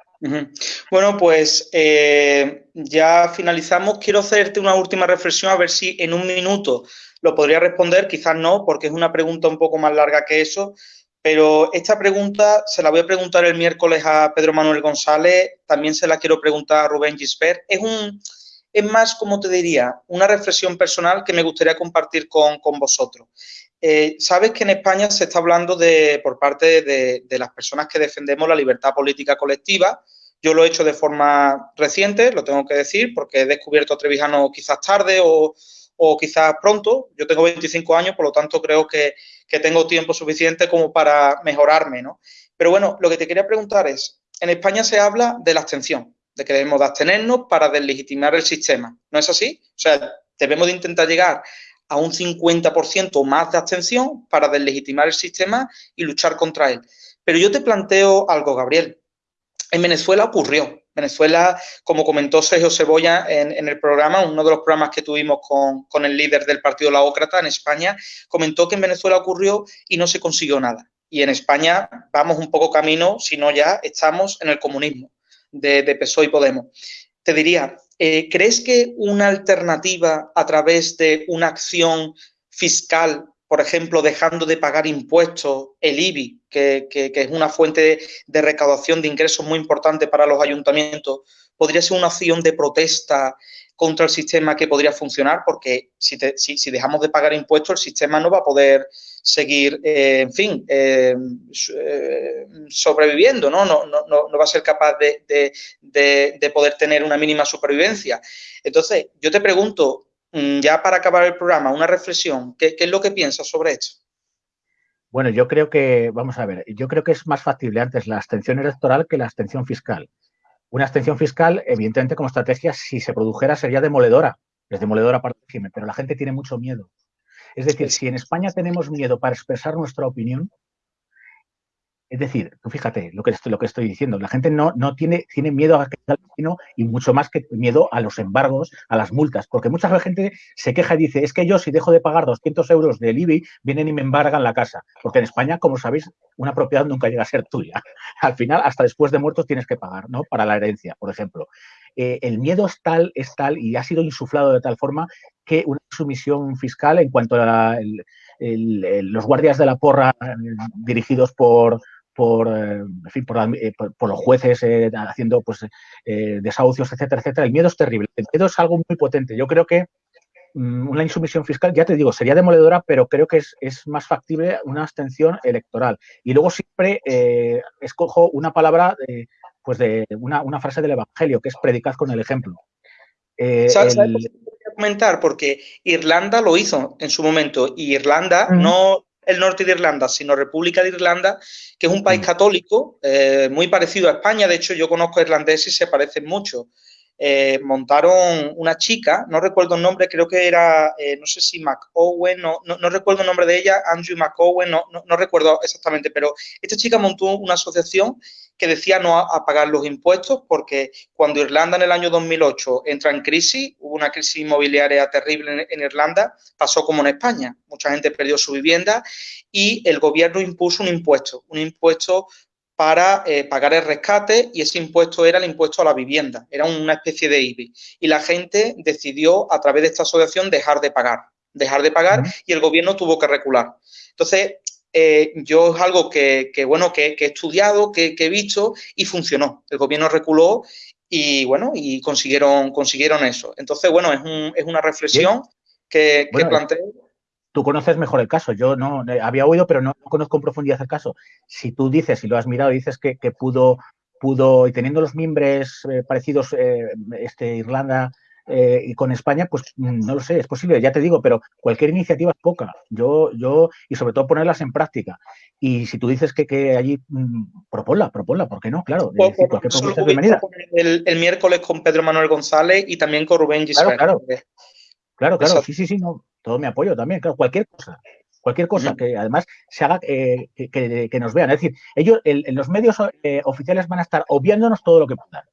Bueno, pues eh, ya finalizamos. Quiero hacerte una última reflexión a ver si en un minuto lo podría responder, quizás no, porque es una pregunta un poco más larga que eso, pero esta pregunta se la voy a preguntar el miércoles a Pedro Manuel González, también se la quiero preguntar a Rubén Gisbert. Es un, es más, como te diría, una reflexión personal que me gustaría compartir con, con vosotros. Eh, sabes que en España se está hablando de, por parte de, las personas que defendemos la libertad política colectiva. Yo lo he hecho de forma reciente, lo tengo que decir, porque he descubierto a Trevijano quizás tarde o, quizás pronto. Yo tengo 25 años, por lo tanto creo que, tengo tiempo suficiente como para mejorarme, ¿no? Pero bueno, lo que te quería preguntar es, en España se habla de la abstención, de que debemos de abstenernos para deslegitimar el sistema. ¿No es así? O sea, debemos de intentar llegar a un 50% más de abstención para deslegitimar el sistema y luchar contra él. Pero yo te planteo algo, Gabriel. En Venezuela ocurrió. Venezuela, como comentó Sergio Cebolla en, el programa, uno de los programas que tuvimos con, el líder del Partido Laócrata en España, comentó que en Venezuela ocurrió y no se consiguió nada. Y en España vamos un poco camino, si no ya estamos en el comunismo de, de PSOE y Podemos. Te diría, eh, ¿crees que una alternativa a través de una acción fiscal, por ejemplo, dejando de pagar impuestos, el IBI, que, es una fuente de recaudación de ingresos muy importante para los ayuntamientos, podría ser una acción de protesta contra el sistema que podría funcionar? Porque si, si dejamos de pagar impuestos, el sistema no va a poder seguir, eh, en fin, eh, eh, sobreviviendo, ¿no? No, no, no va a ser capaz de, poder tener una mínima supervivencia. Entonces, yo te pregunto, mm, ya para acabar el programa, una reflexión, ¿qué, es lo que piensas sobre esto? Bueno, yo creo que, vamos a ver, yo creo que es más factible antes la abstención electoral que la abstención fiscal. Una abstención fiscal, evidentemente, como estrategia, si se produjera, sería demoledora. Es demoledora para el régimen, pero la gente tiene mucho miedo. Es decir, si en España tenemos miedo para expresar nuestra opinión, es decir, fíjate lo que estoy, diciendo, la gente no, tiene miedo a que vecino y mucho más que miedo a los embargos, a las multas, porque mucha gente se queja y dice, es que yo si dejo de pagar 200 euros del IBI, vienen y me embargan la casa, porque en España, como sabéis, una propiedad nunca llega a ser tuya. (laughs) Al final, hasta después de muertos tienes que pagar, ¿no? Para la herencia, por ejemplo. Eh, el miedo es tal, es tal y ha sido insuflado de tal forma que una sumisión fiscal en cuanto a los guardias de la porra eh, dirigidos por, por, eh, por, los jueces haciendo pues, desahucios, etcétera, etcétera. El miedo es terrible. El miedo es algo muy potente. Yo creo que mm, una insumisión fiscal, ya te digo, sería demoledora, pero creo que es, es más factible una abstención electoral. Y luego siempre escojo una palabra pues de una, frase del Evangelio, que es predicar con el ejemplo. Eh, ¿Sabes, comentar porque Irlanda lo hizo en su momento y Irlanda, no el norte de Irlanda, sino República de Irlanda, que es un país católico eh, muy parecido a España. De hecho, yo conozco irlandeses y se parecen mucho. Eh, montaron una chica, no recuerdo el nombre, creo que era, eh, no sé si McOwen, no, no, recuerdo el nombre de ella, Andrew McOwen, no, no, recuerdo exactamente, pero esta chica montó una asociación que decía no a, pagar los impuestos porque cuando Irlanda en el año 2008 entra en crisis, hubo una crisis inmobiliaria terrible en, Irlanda, pasó como en España, mucha gente perdió su vivienda y el gobierno impuso un impuesto, un impuesto para eh, pagar el rescate y ese impuesto era el impuesto a la vivienda, era una especie de IBI. Y la gente decidió a través de esta asociación dejar de pagar, dejar de pagar y el gobierno tuvo que recular. Entonces, eh, yo es algo que, bueno, que, he estudiado, que, he visto y funcionó. El gobierno reculó y bueno, y consiguieron, consiguieron eso. Entonces, bueno, es, un, es una reflexión que, planteo tú conoces mejor el caso. Yo no eh, había oído, pero no, conozco en profundidad el caso. Si tú dices, si lo has mirado, dices que, pudo, pudo, y teniendo los miembros eh, parecidos, eh, este, Irlanda y con España, pues mm, no lo sé, es posible, ya te digo, pero cualquier iniciativa es poca. Yo, yo, y sobre todo ponerlas en práctica. Y si tú dices que, que allí, mm, proponla, proponla, ¿por qué no? Claro, El, el, miércoles con Pedro Manuel González y también con Rubén Gisbert. Claro, claro. Claro, claro, sí, sí, sí, no todo mi apoyo también, claro, cualquier cosa, cualquier cosa que además se haga eh, que, nos vean. Es decir, ellos, en los medios eh, oficiales van a estar obviándonos todo lo que puedan.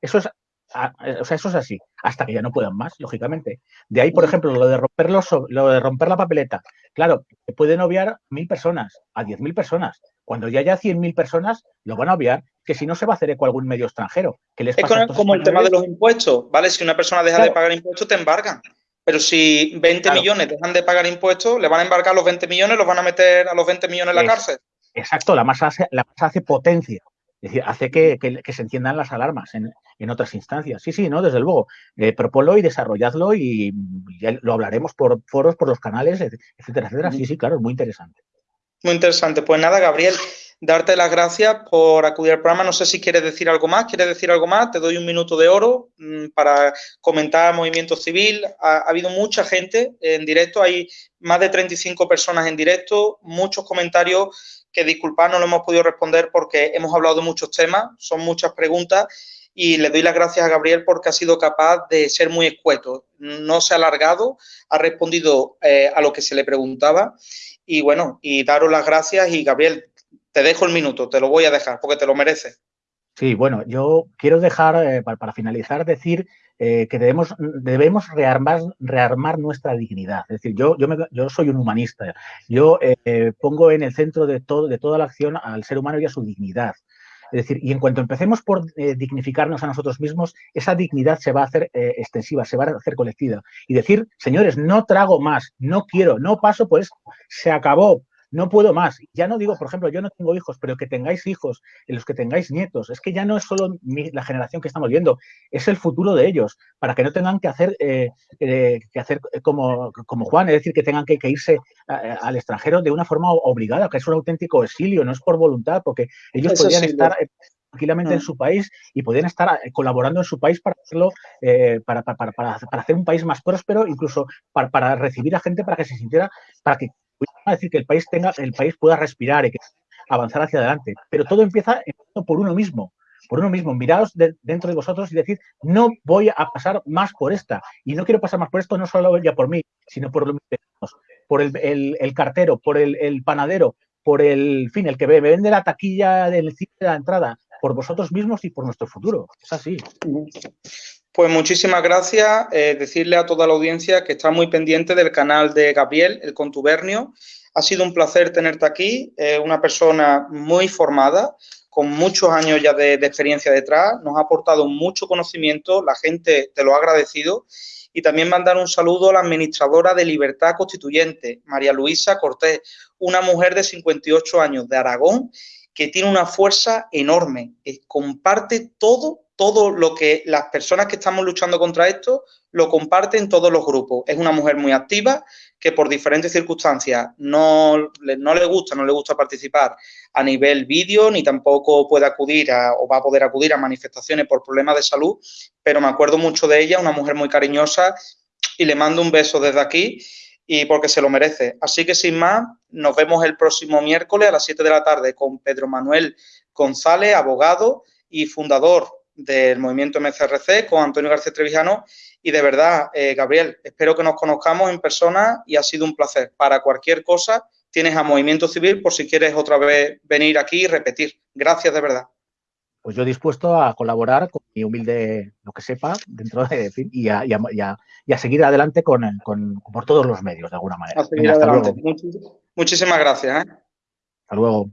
Eso es, o sea, eso es así, hasta que ya no puedan más, lógicamente. De ahí, por ejemplo, lo de romper lo de romper la papeleta. Claro, pueden obviar mil personas, a diez mil personas. Cuando ya haya cien mil personas, lo van a obviar, que si no se va a hacer eco a algún medio extranjero. es como el tema de los impuestos, ¿vale? Si una persona deja de pagar impuestos, te embargan. Pero si 20 millones dejan de pagar impuestos, le van a embarcar los 20 millones, los van a meter a los 20 millones en la cárcel. Exacto, la masa, hace, la masa hace potencia. Es decir, hace que, se enciendan las alarmas en, otras instancias. Sí, sí, no, desde luego. Eh, y desarrolladlo y lo hablaremos por foros, por los canales, etcétera, etcétera. Sí, sí, claro, es muy interesante. Muy interesante. Pues nada, Gabriel, darte las gracias por acudir al programa. No sé si quieres decir algo más. ¿Quieres decir algo más? Te doy un minuto de oro mm, para comentar movimiento civil. Ha, habido mucha gente en directo. Hay más de 35 personas en directo. Muchos comentarios que, disculpad, no lo hemos podido responder porque hemos hablado de muchos temas. Son muchas preguntas. Y le doy las gracias a Gabriel porque ha sido capaz de ser muy escueto. No se ha alargado, ha respondido eh, a lo que se le preguntaba. Y bueno, y daros las gracias. Y Gabriel, te dejo el minuto, te lo voy a dejar porque te lo mereces. Sí, bueno, yo quiero dejar, eh, para, finalizar, decir eh, que debemos, debemos rearmar, rearmar nuestra dignidad. Es decir, yo, yo, yo soy un humanista. Yo eh, pongo en el centro de, todo, de toda la acción al ser humano y a su dignidad. Es decir, y en cuanto empecemos por dignificarnos a nosotros mismos, esa dignidad se va a hacer extensiva, se va a hacer colectiva. Y decir, señores, no trago más, no quiero, no paso esto, se acabó, no puedo más. Ya no digo, por ejemplo, yo no tengo hijos, pero que tengáis hijos, en los que tengáis nietos, es que ya no es solo la generación que estamos viendo, es el futuro de ellos, para que no tengan que hacer, eh, eh, que hacer como, como, Juan, es decir, que tengan que, irse al extranjero de una forma obligada, que es un auténtico exilio, no es por voluntad, porque ellos podrían estar eh, tranquilamente en mm. su país y podrían estar colaborando en su país para hacerlo, para, para, para, hacer un país más próspero, incluso para, para recibir a gente para que se sintiera, para que a decir que el país tenga, el país pueda respirar y que avanzar hacia adelante. Pero todo empieza por uno mismo, por uno mismo. Miraos dentro de vosotros y decir, no voy a pasar más por esta. Y no quiero pasar más por esto, no solo ya por mí, sino por los por el, el, cartero, por el, panadero, por el fin, el que me vende la taquilla del cine de la entrada, por vosotros mismos y por nuestro futuro. Es así. Pues muchísimas gracias. Eh, decirle a toda la audiencia que está muy pendiente del canal de Gabriel, el contubernio. Ha sido un placer tenerte aquí, una persona muy formada, con muchos años ya de, experiencia detrás, nos ha aportado mucho conocimiento, la gente te lo ha agradecido y también mandar un saludo a la administradora de Libertad Constituyente, María Luisa Cortés, una mujer de 58 años de Aragón que tiene una fuerza enorme, comparte todo todo lo que las personas que estamos luchando contra esto lo comparten todos los grupos. Es una mujer muy activa que por diferentes circunstancias no, no le gusta, no le gusta participar a nivel vídeo, ni tampoco puede acudir a, o va a poder acudir a manifestaciones por problemas de salud, pero me acuerdo mucho de ella, una mujer muy cariñosa y le mando un beso desde aquí y porque se lo merece. Así que sin más, nos vemos el próximo miércoles a las 7 de la tarde con Pedro Manuel González, abogado y fundador del movimiento MCRC, con Antonio García Trevijano. Y de verdad, eh, Gabriel, espero que nos conozcamos en persona y ha sido un placer. Para cualquier cosa, tienes a Movimiento Civil por si quieres otra vez venir aquí y repetir. Gracias de verdad pues yo dispuesto a colaborar con mi humilde, lo que sepa, dentro de, y, a, y, a, seguir adelante con, por todos los medios, de alguna manera. Muchísimas gracias. ¿eh? Hasta luego.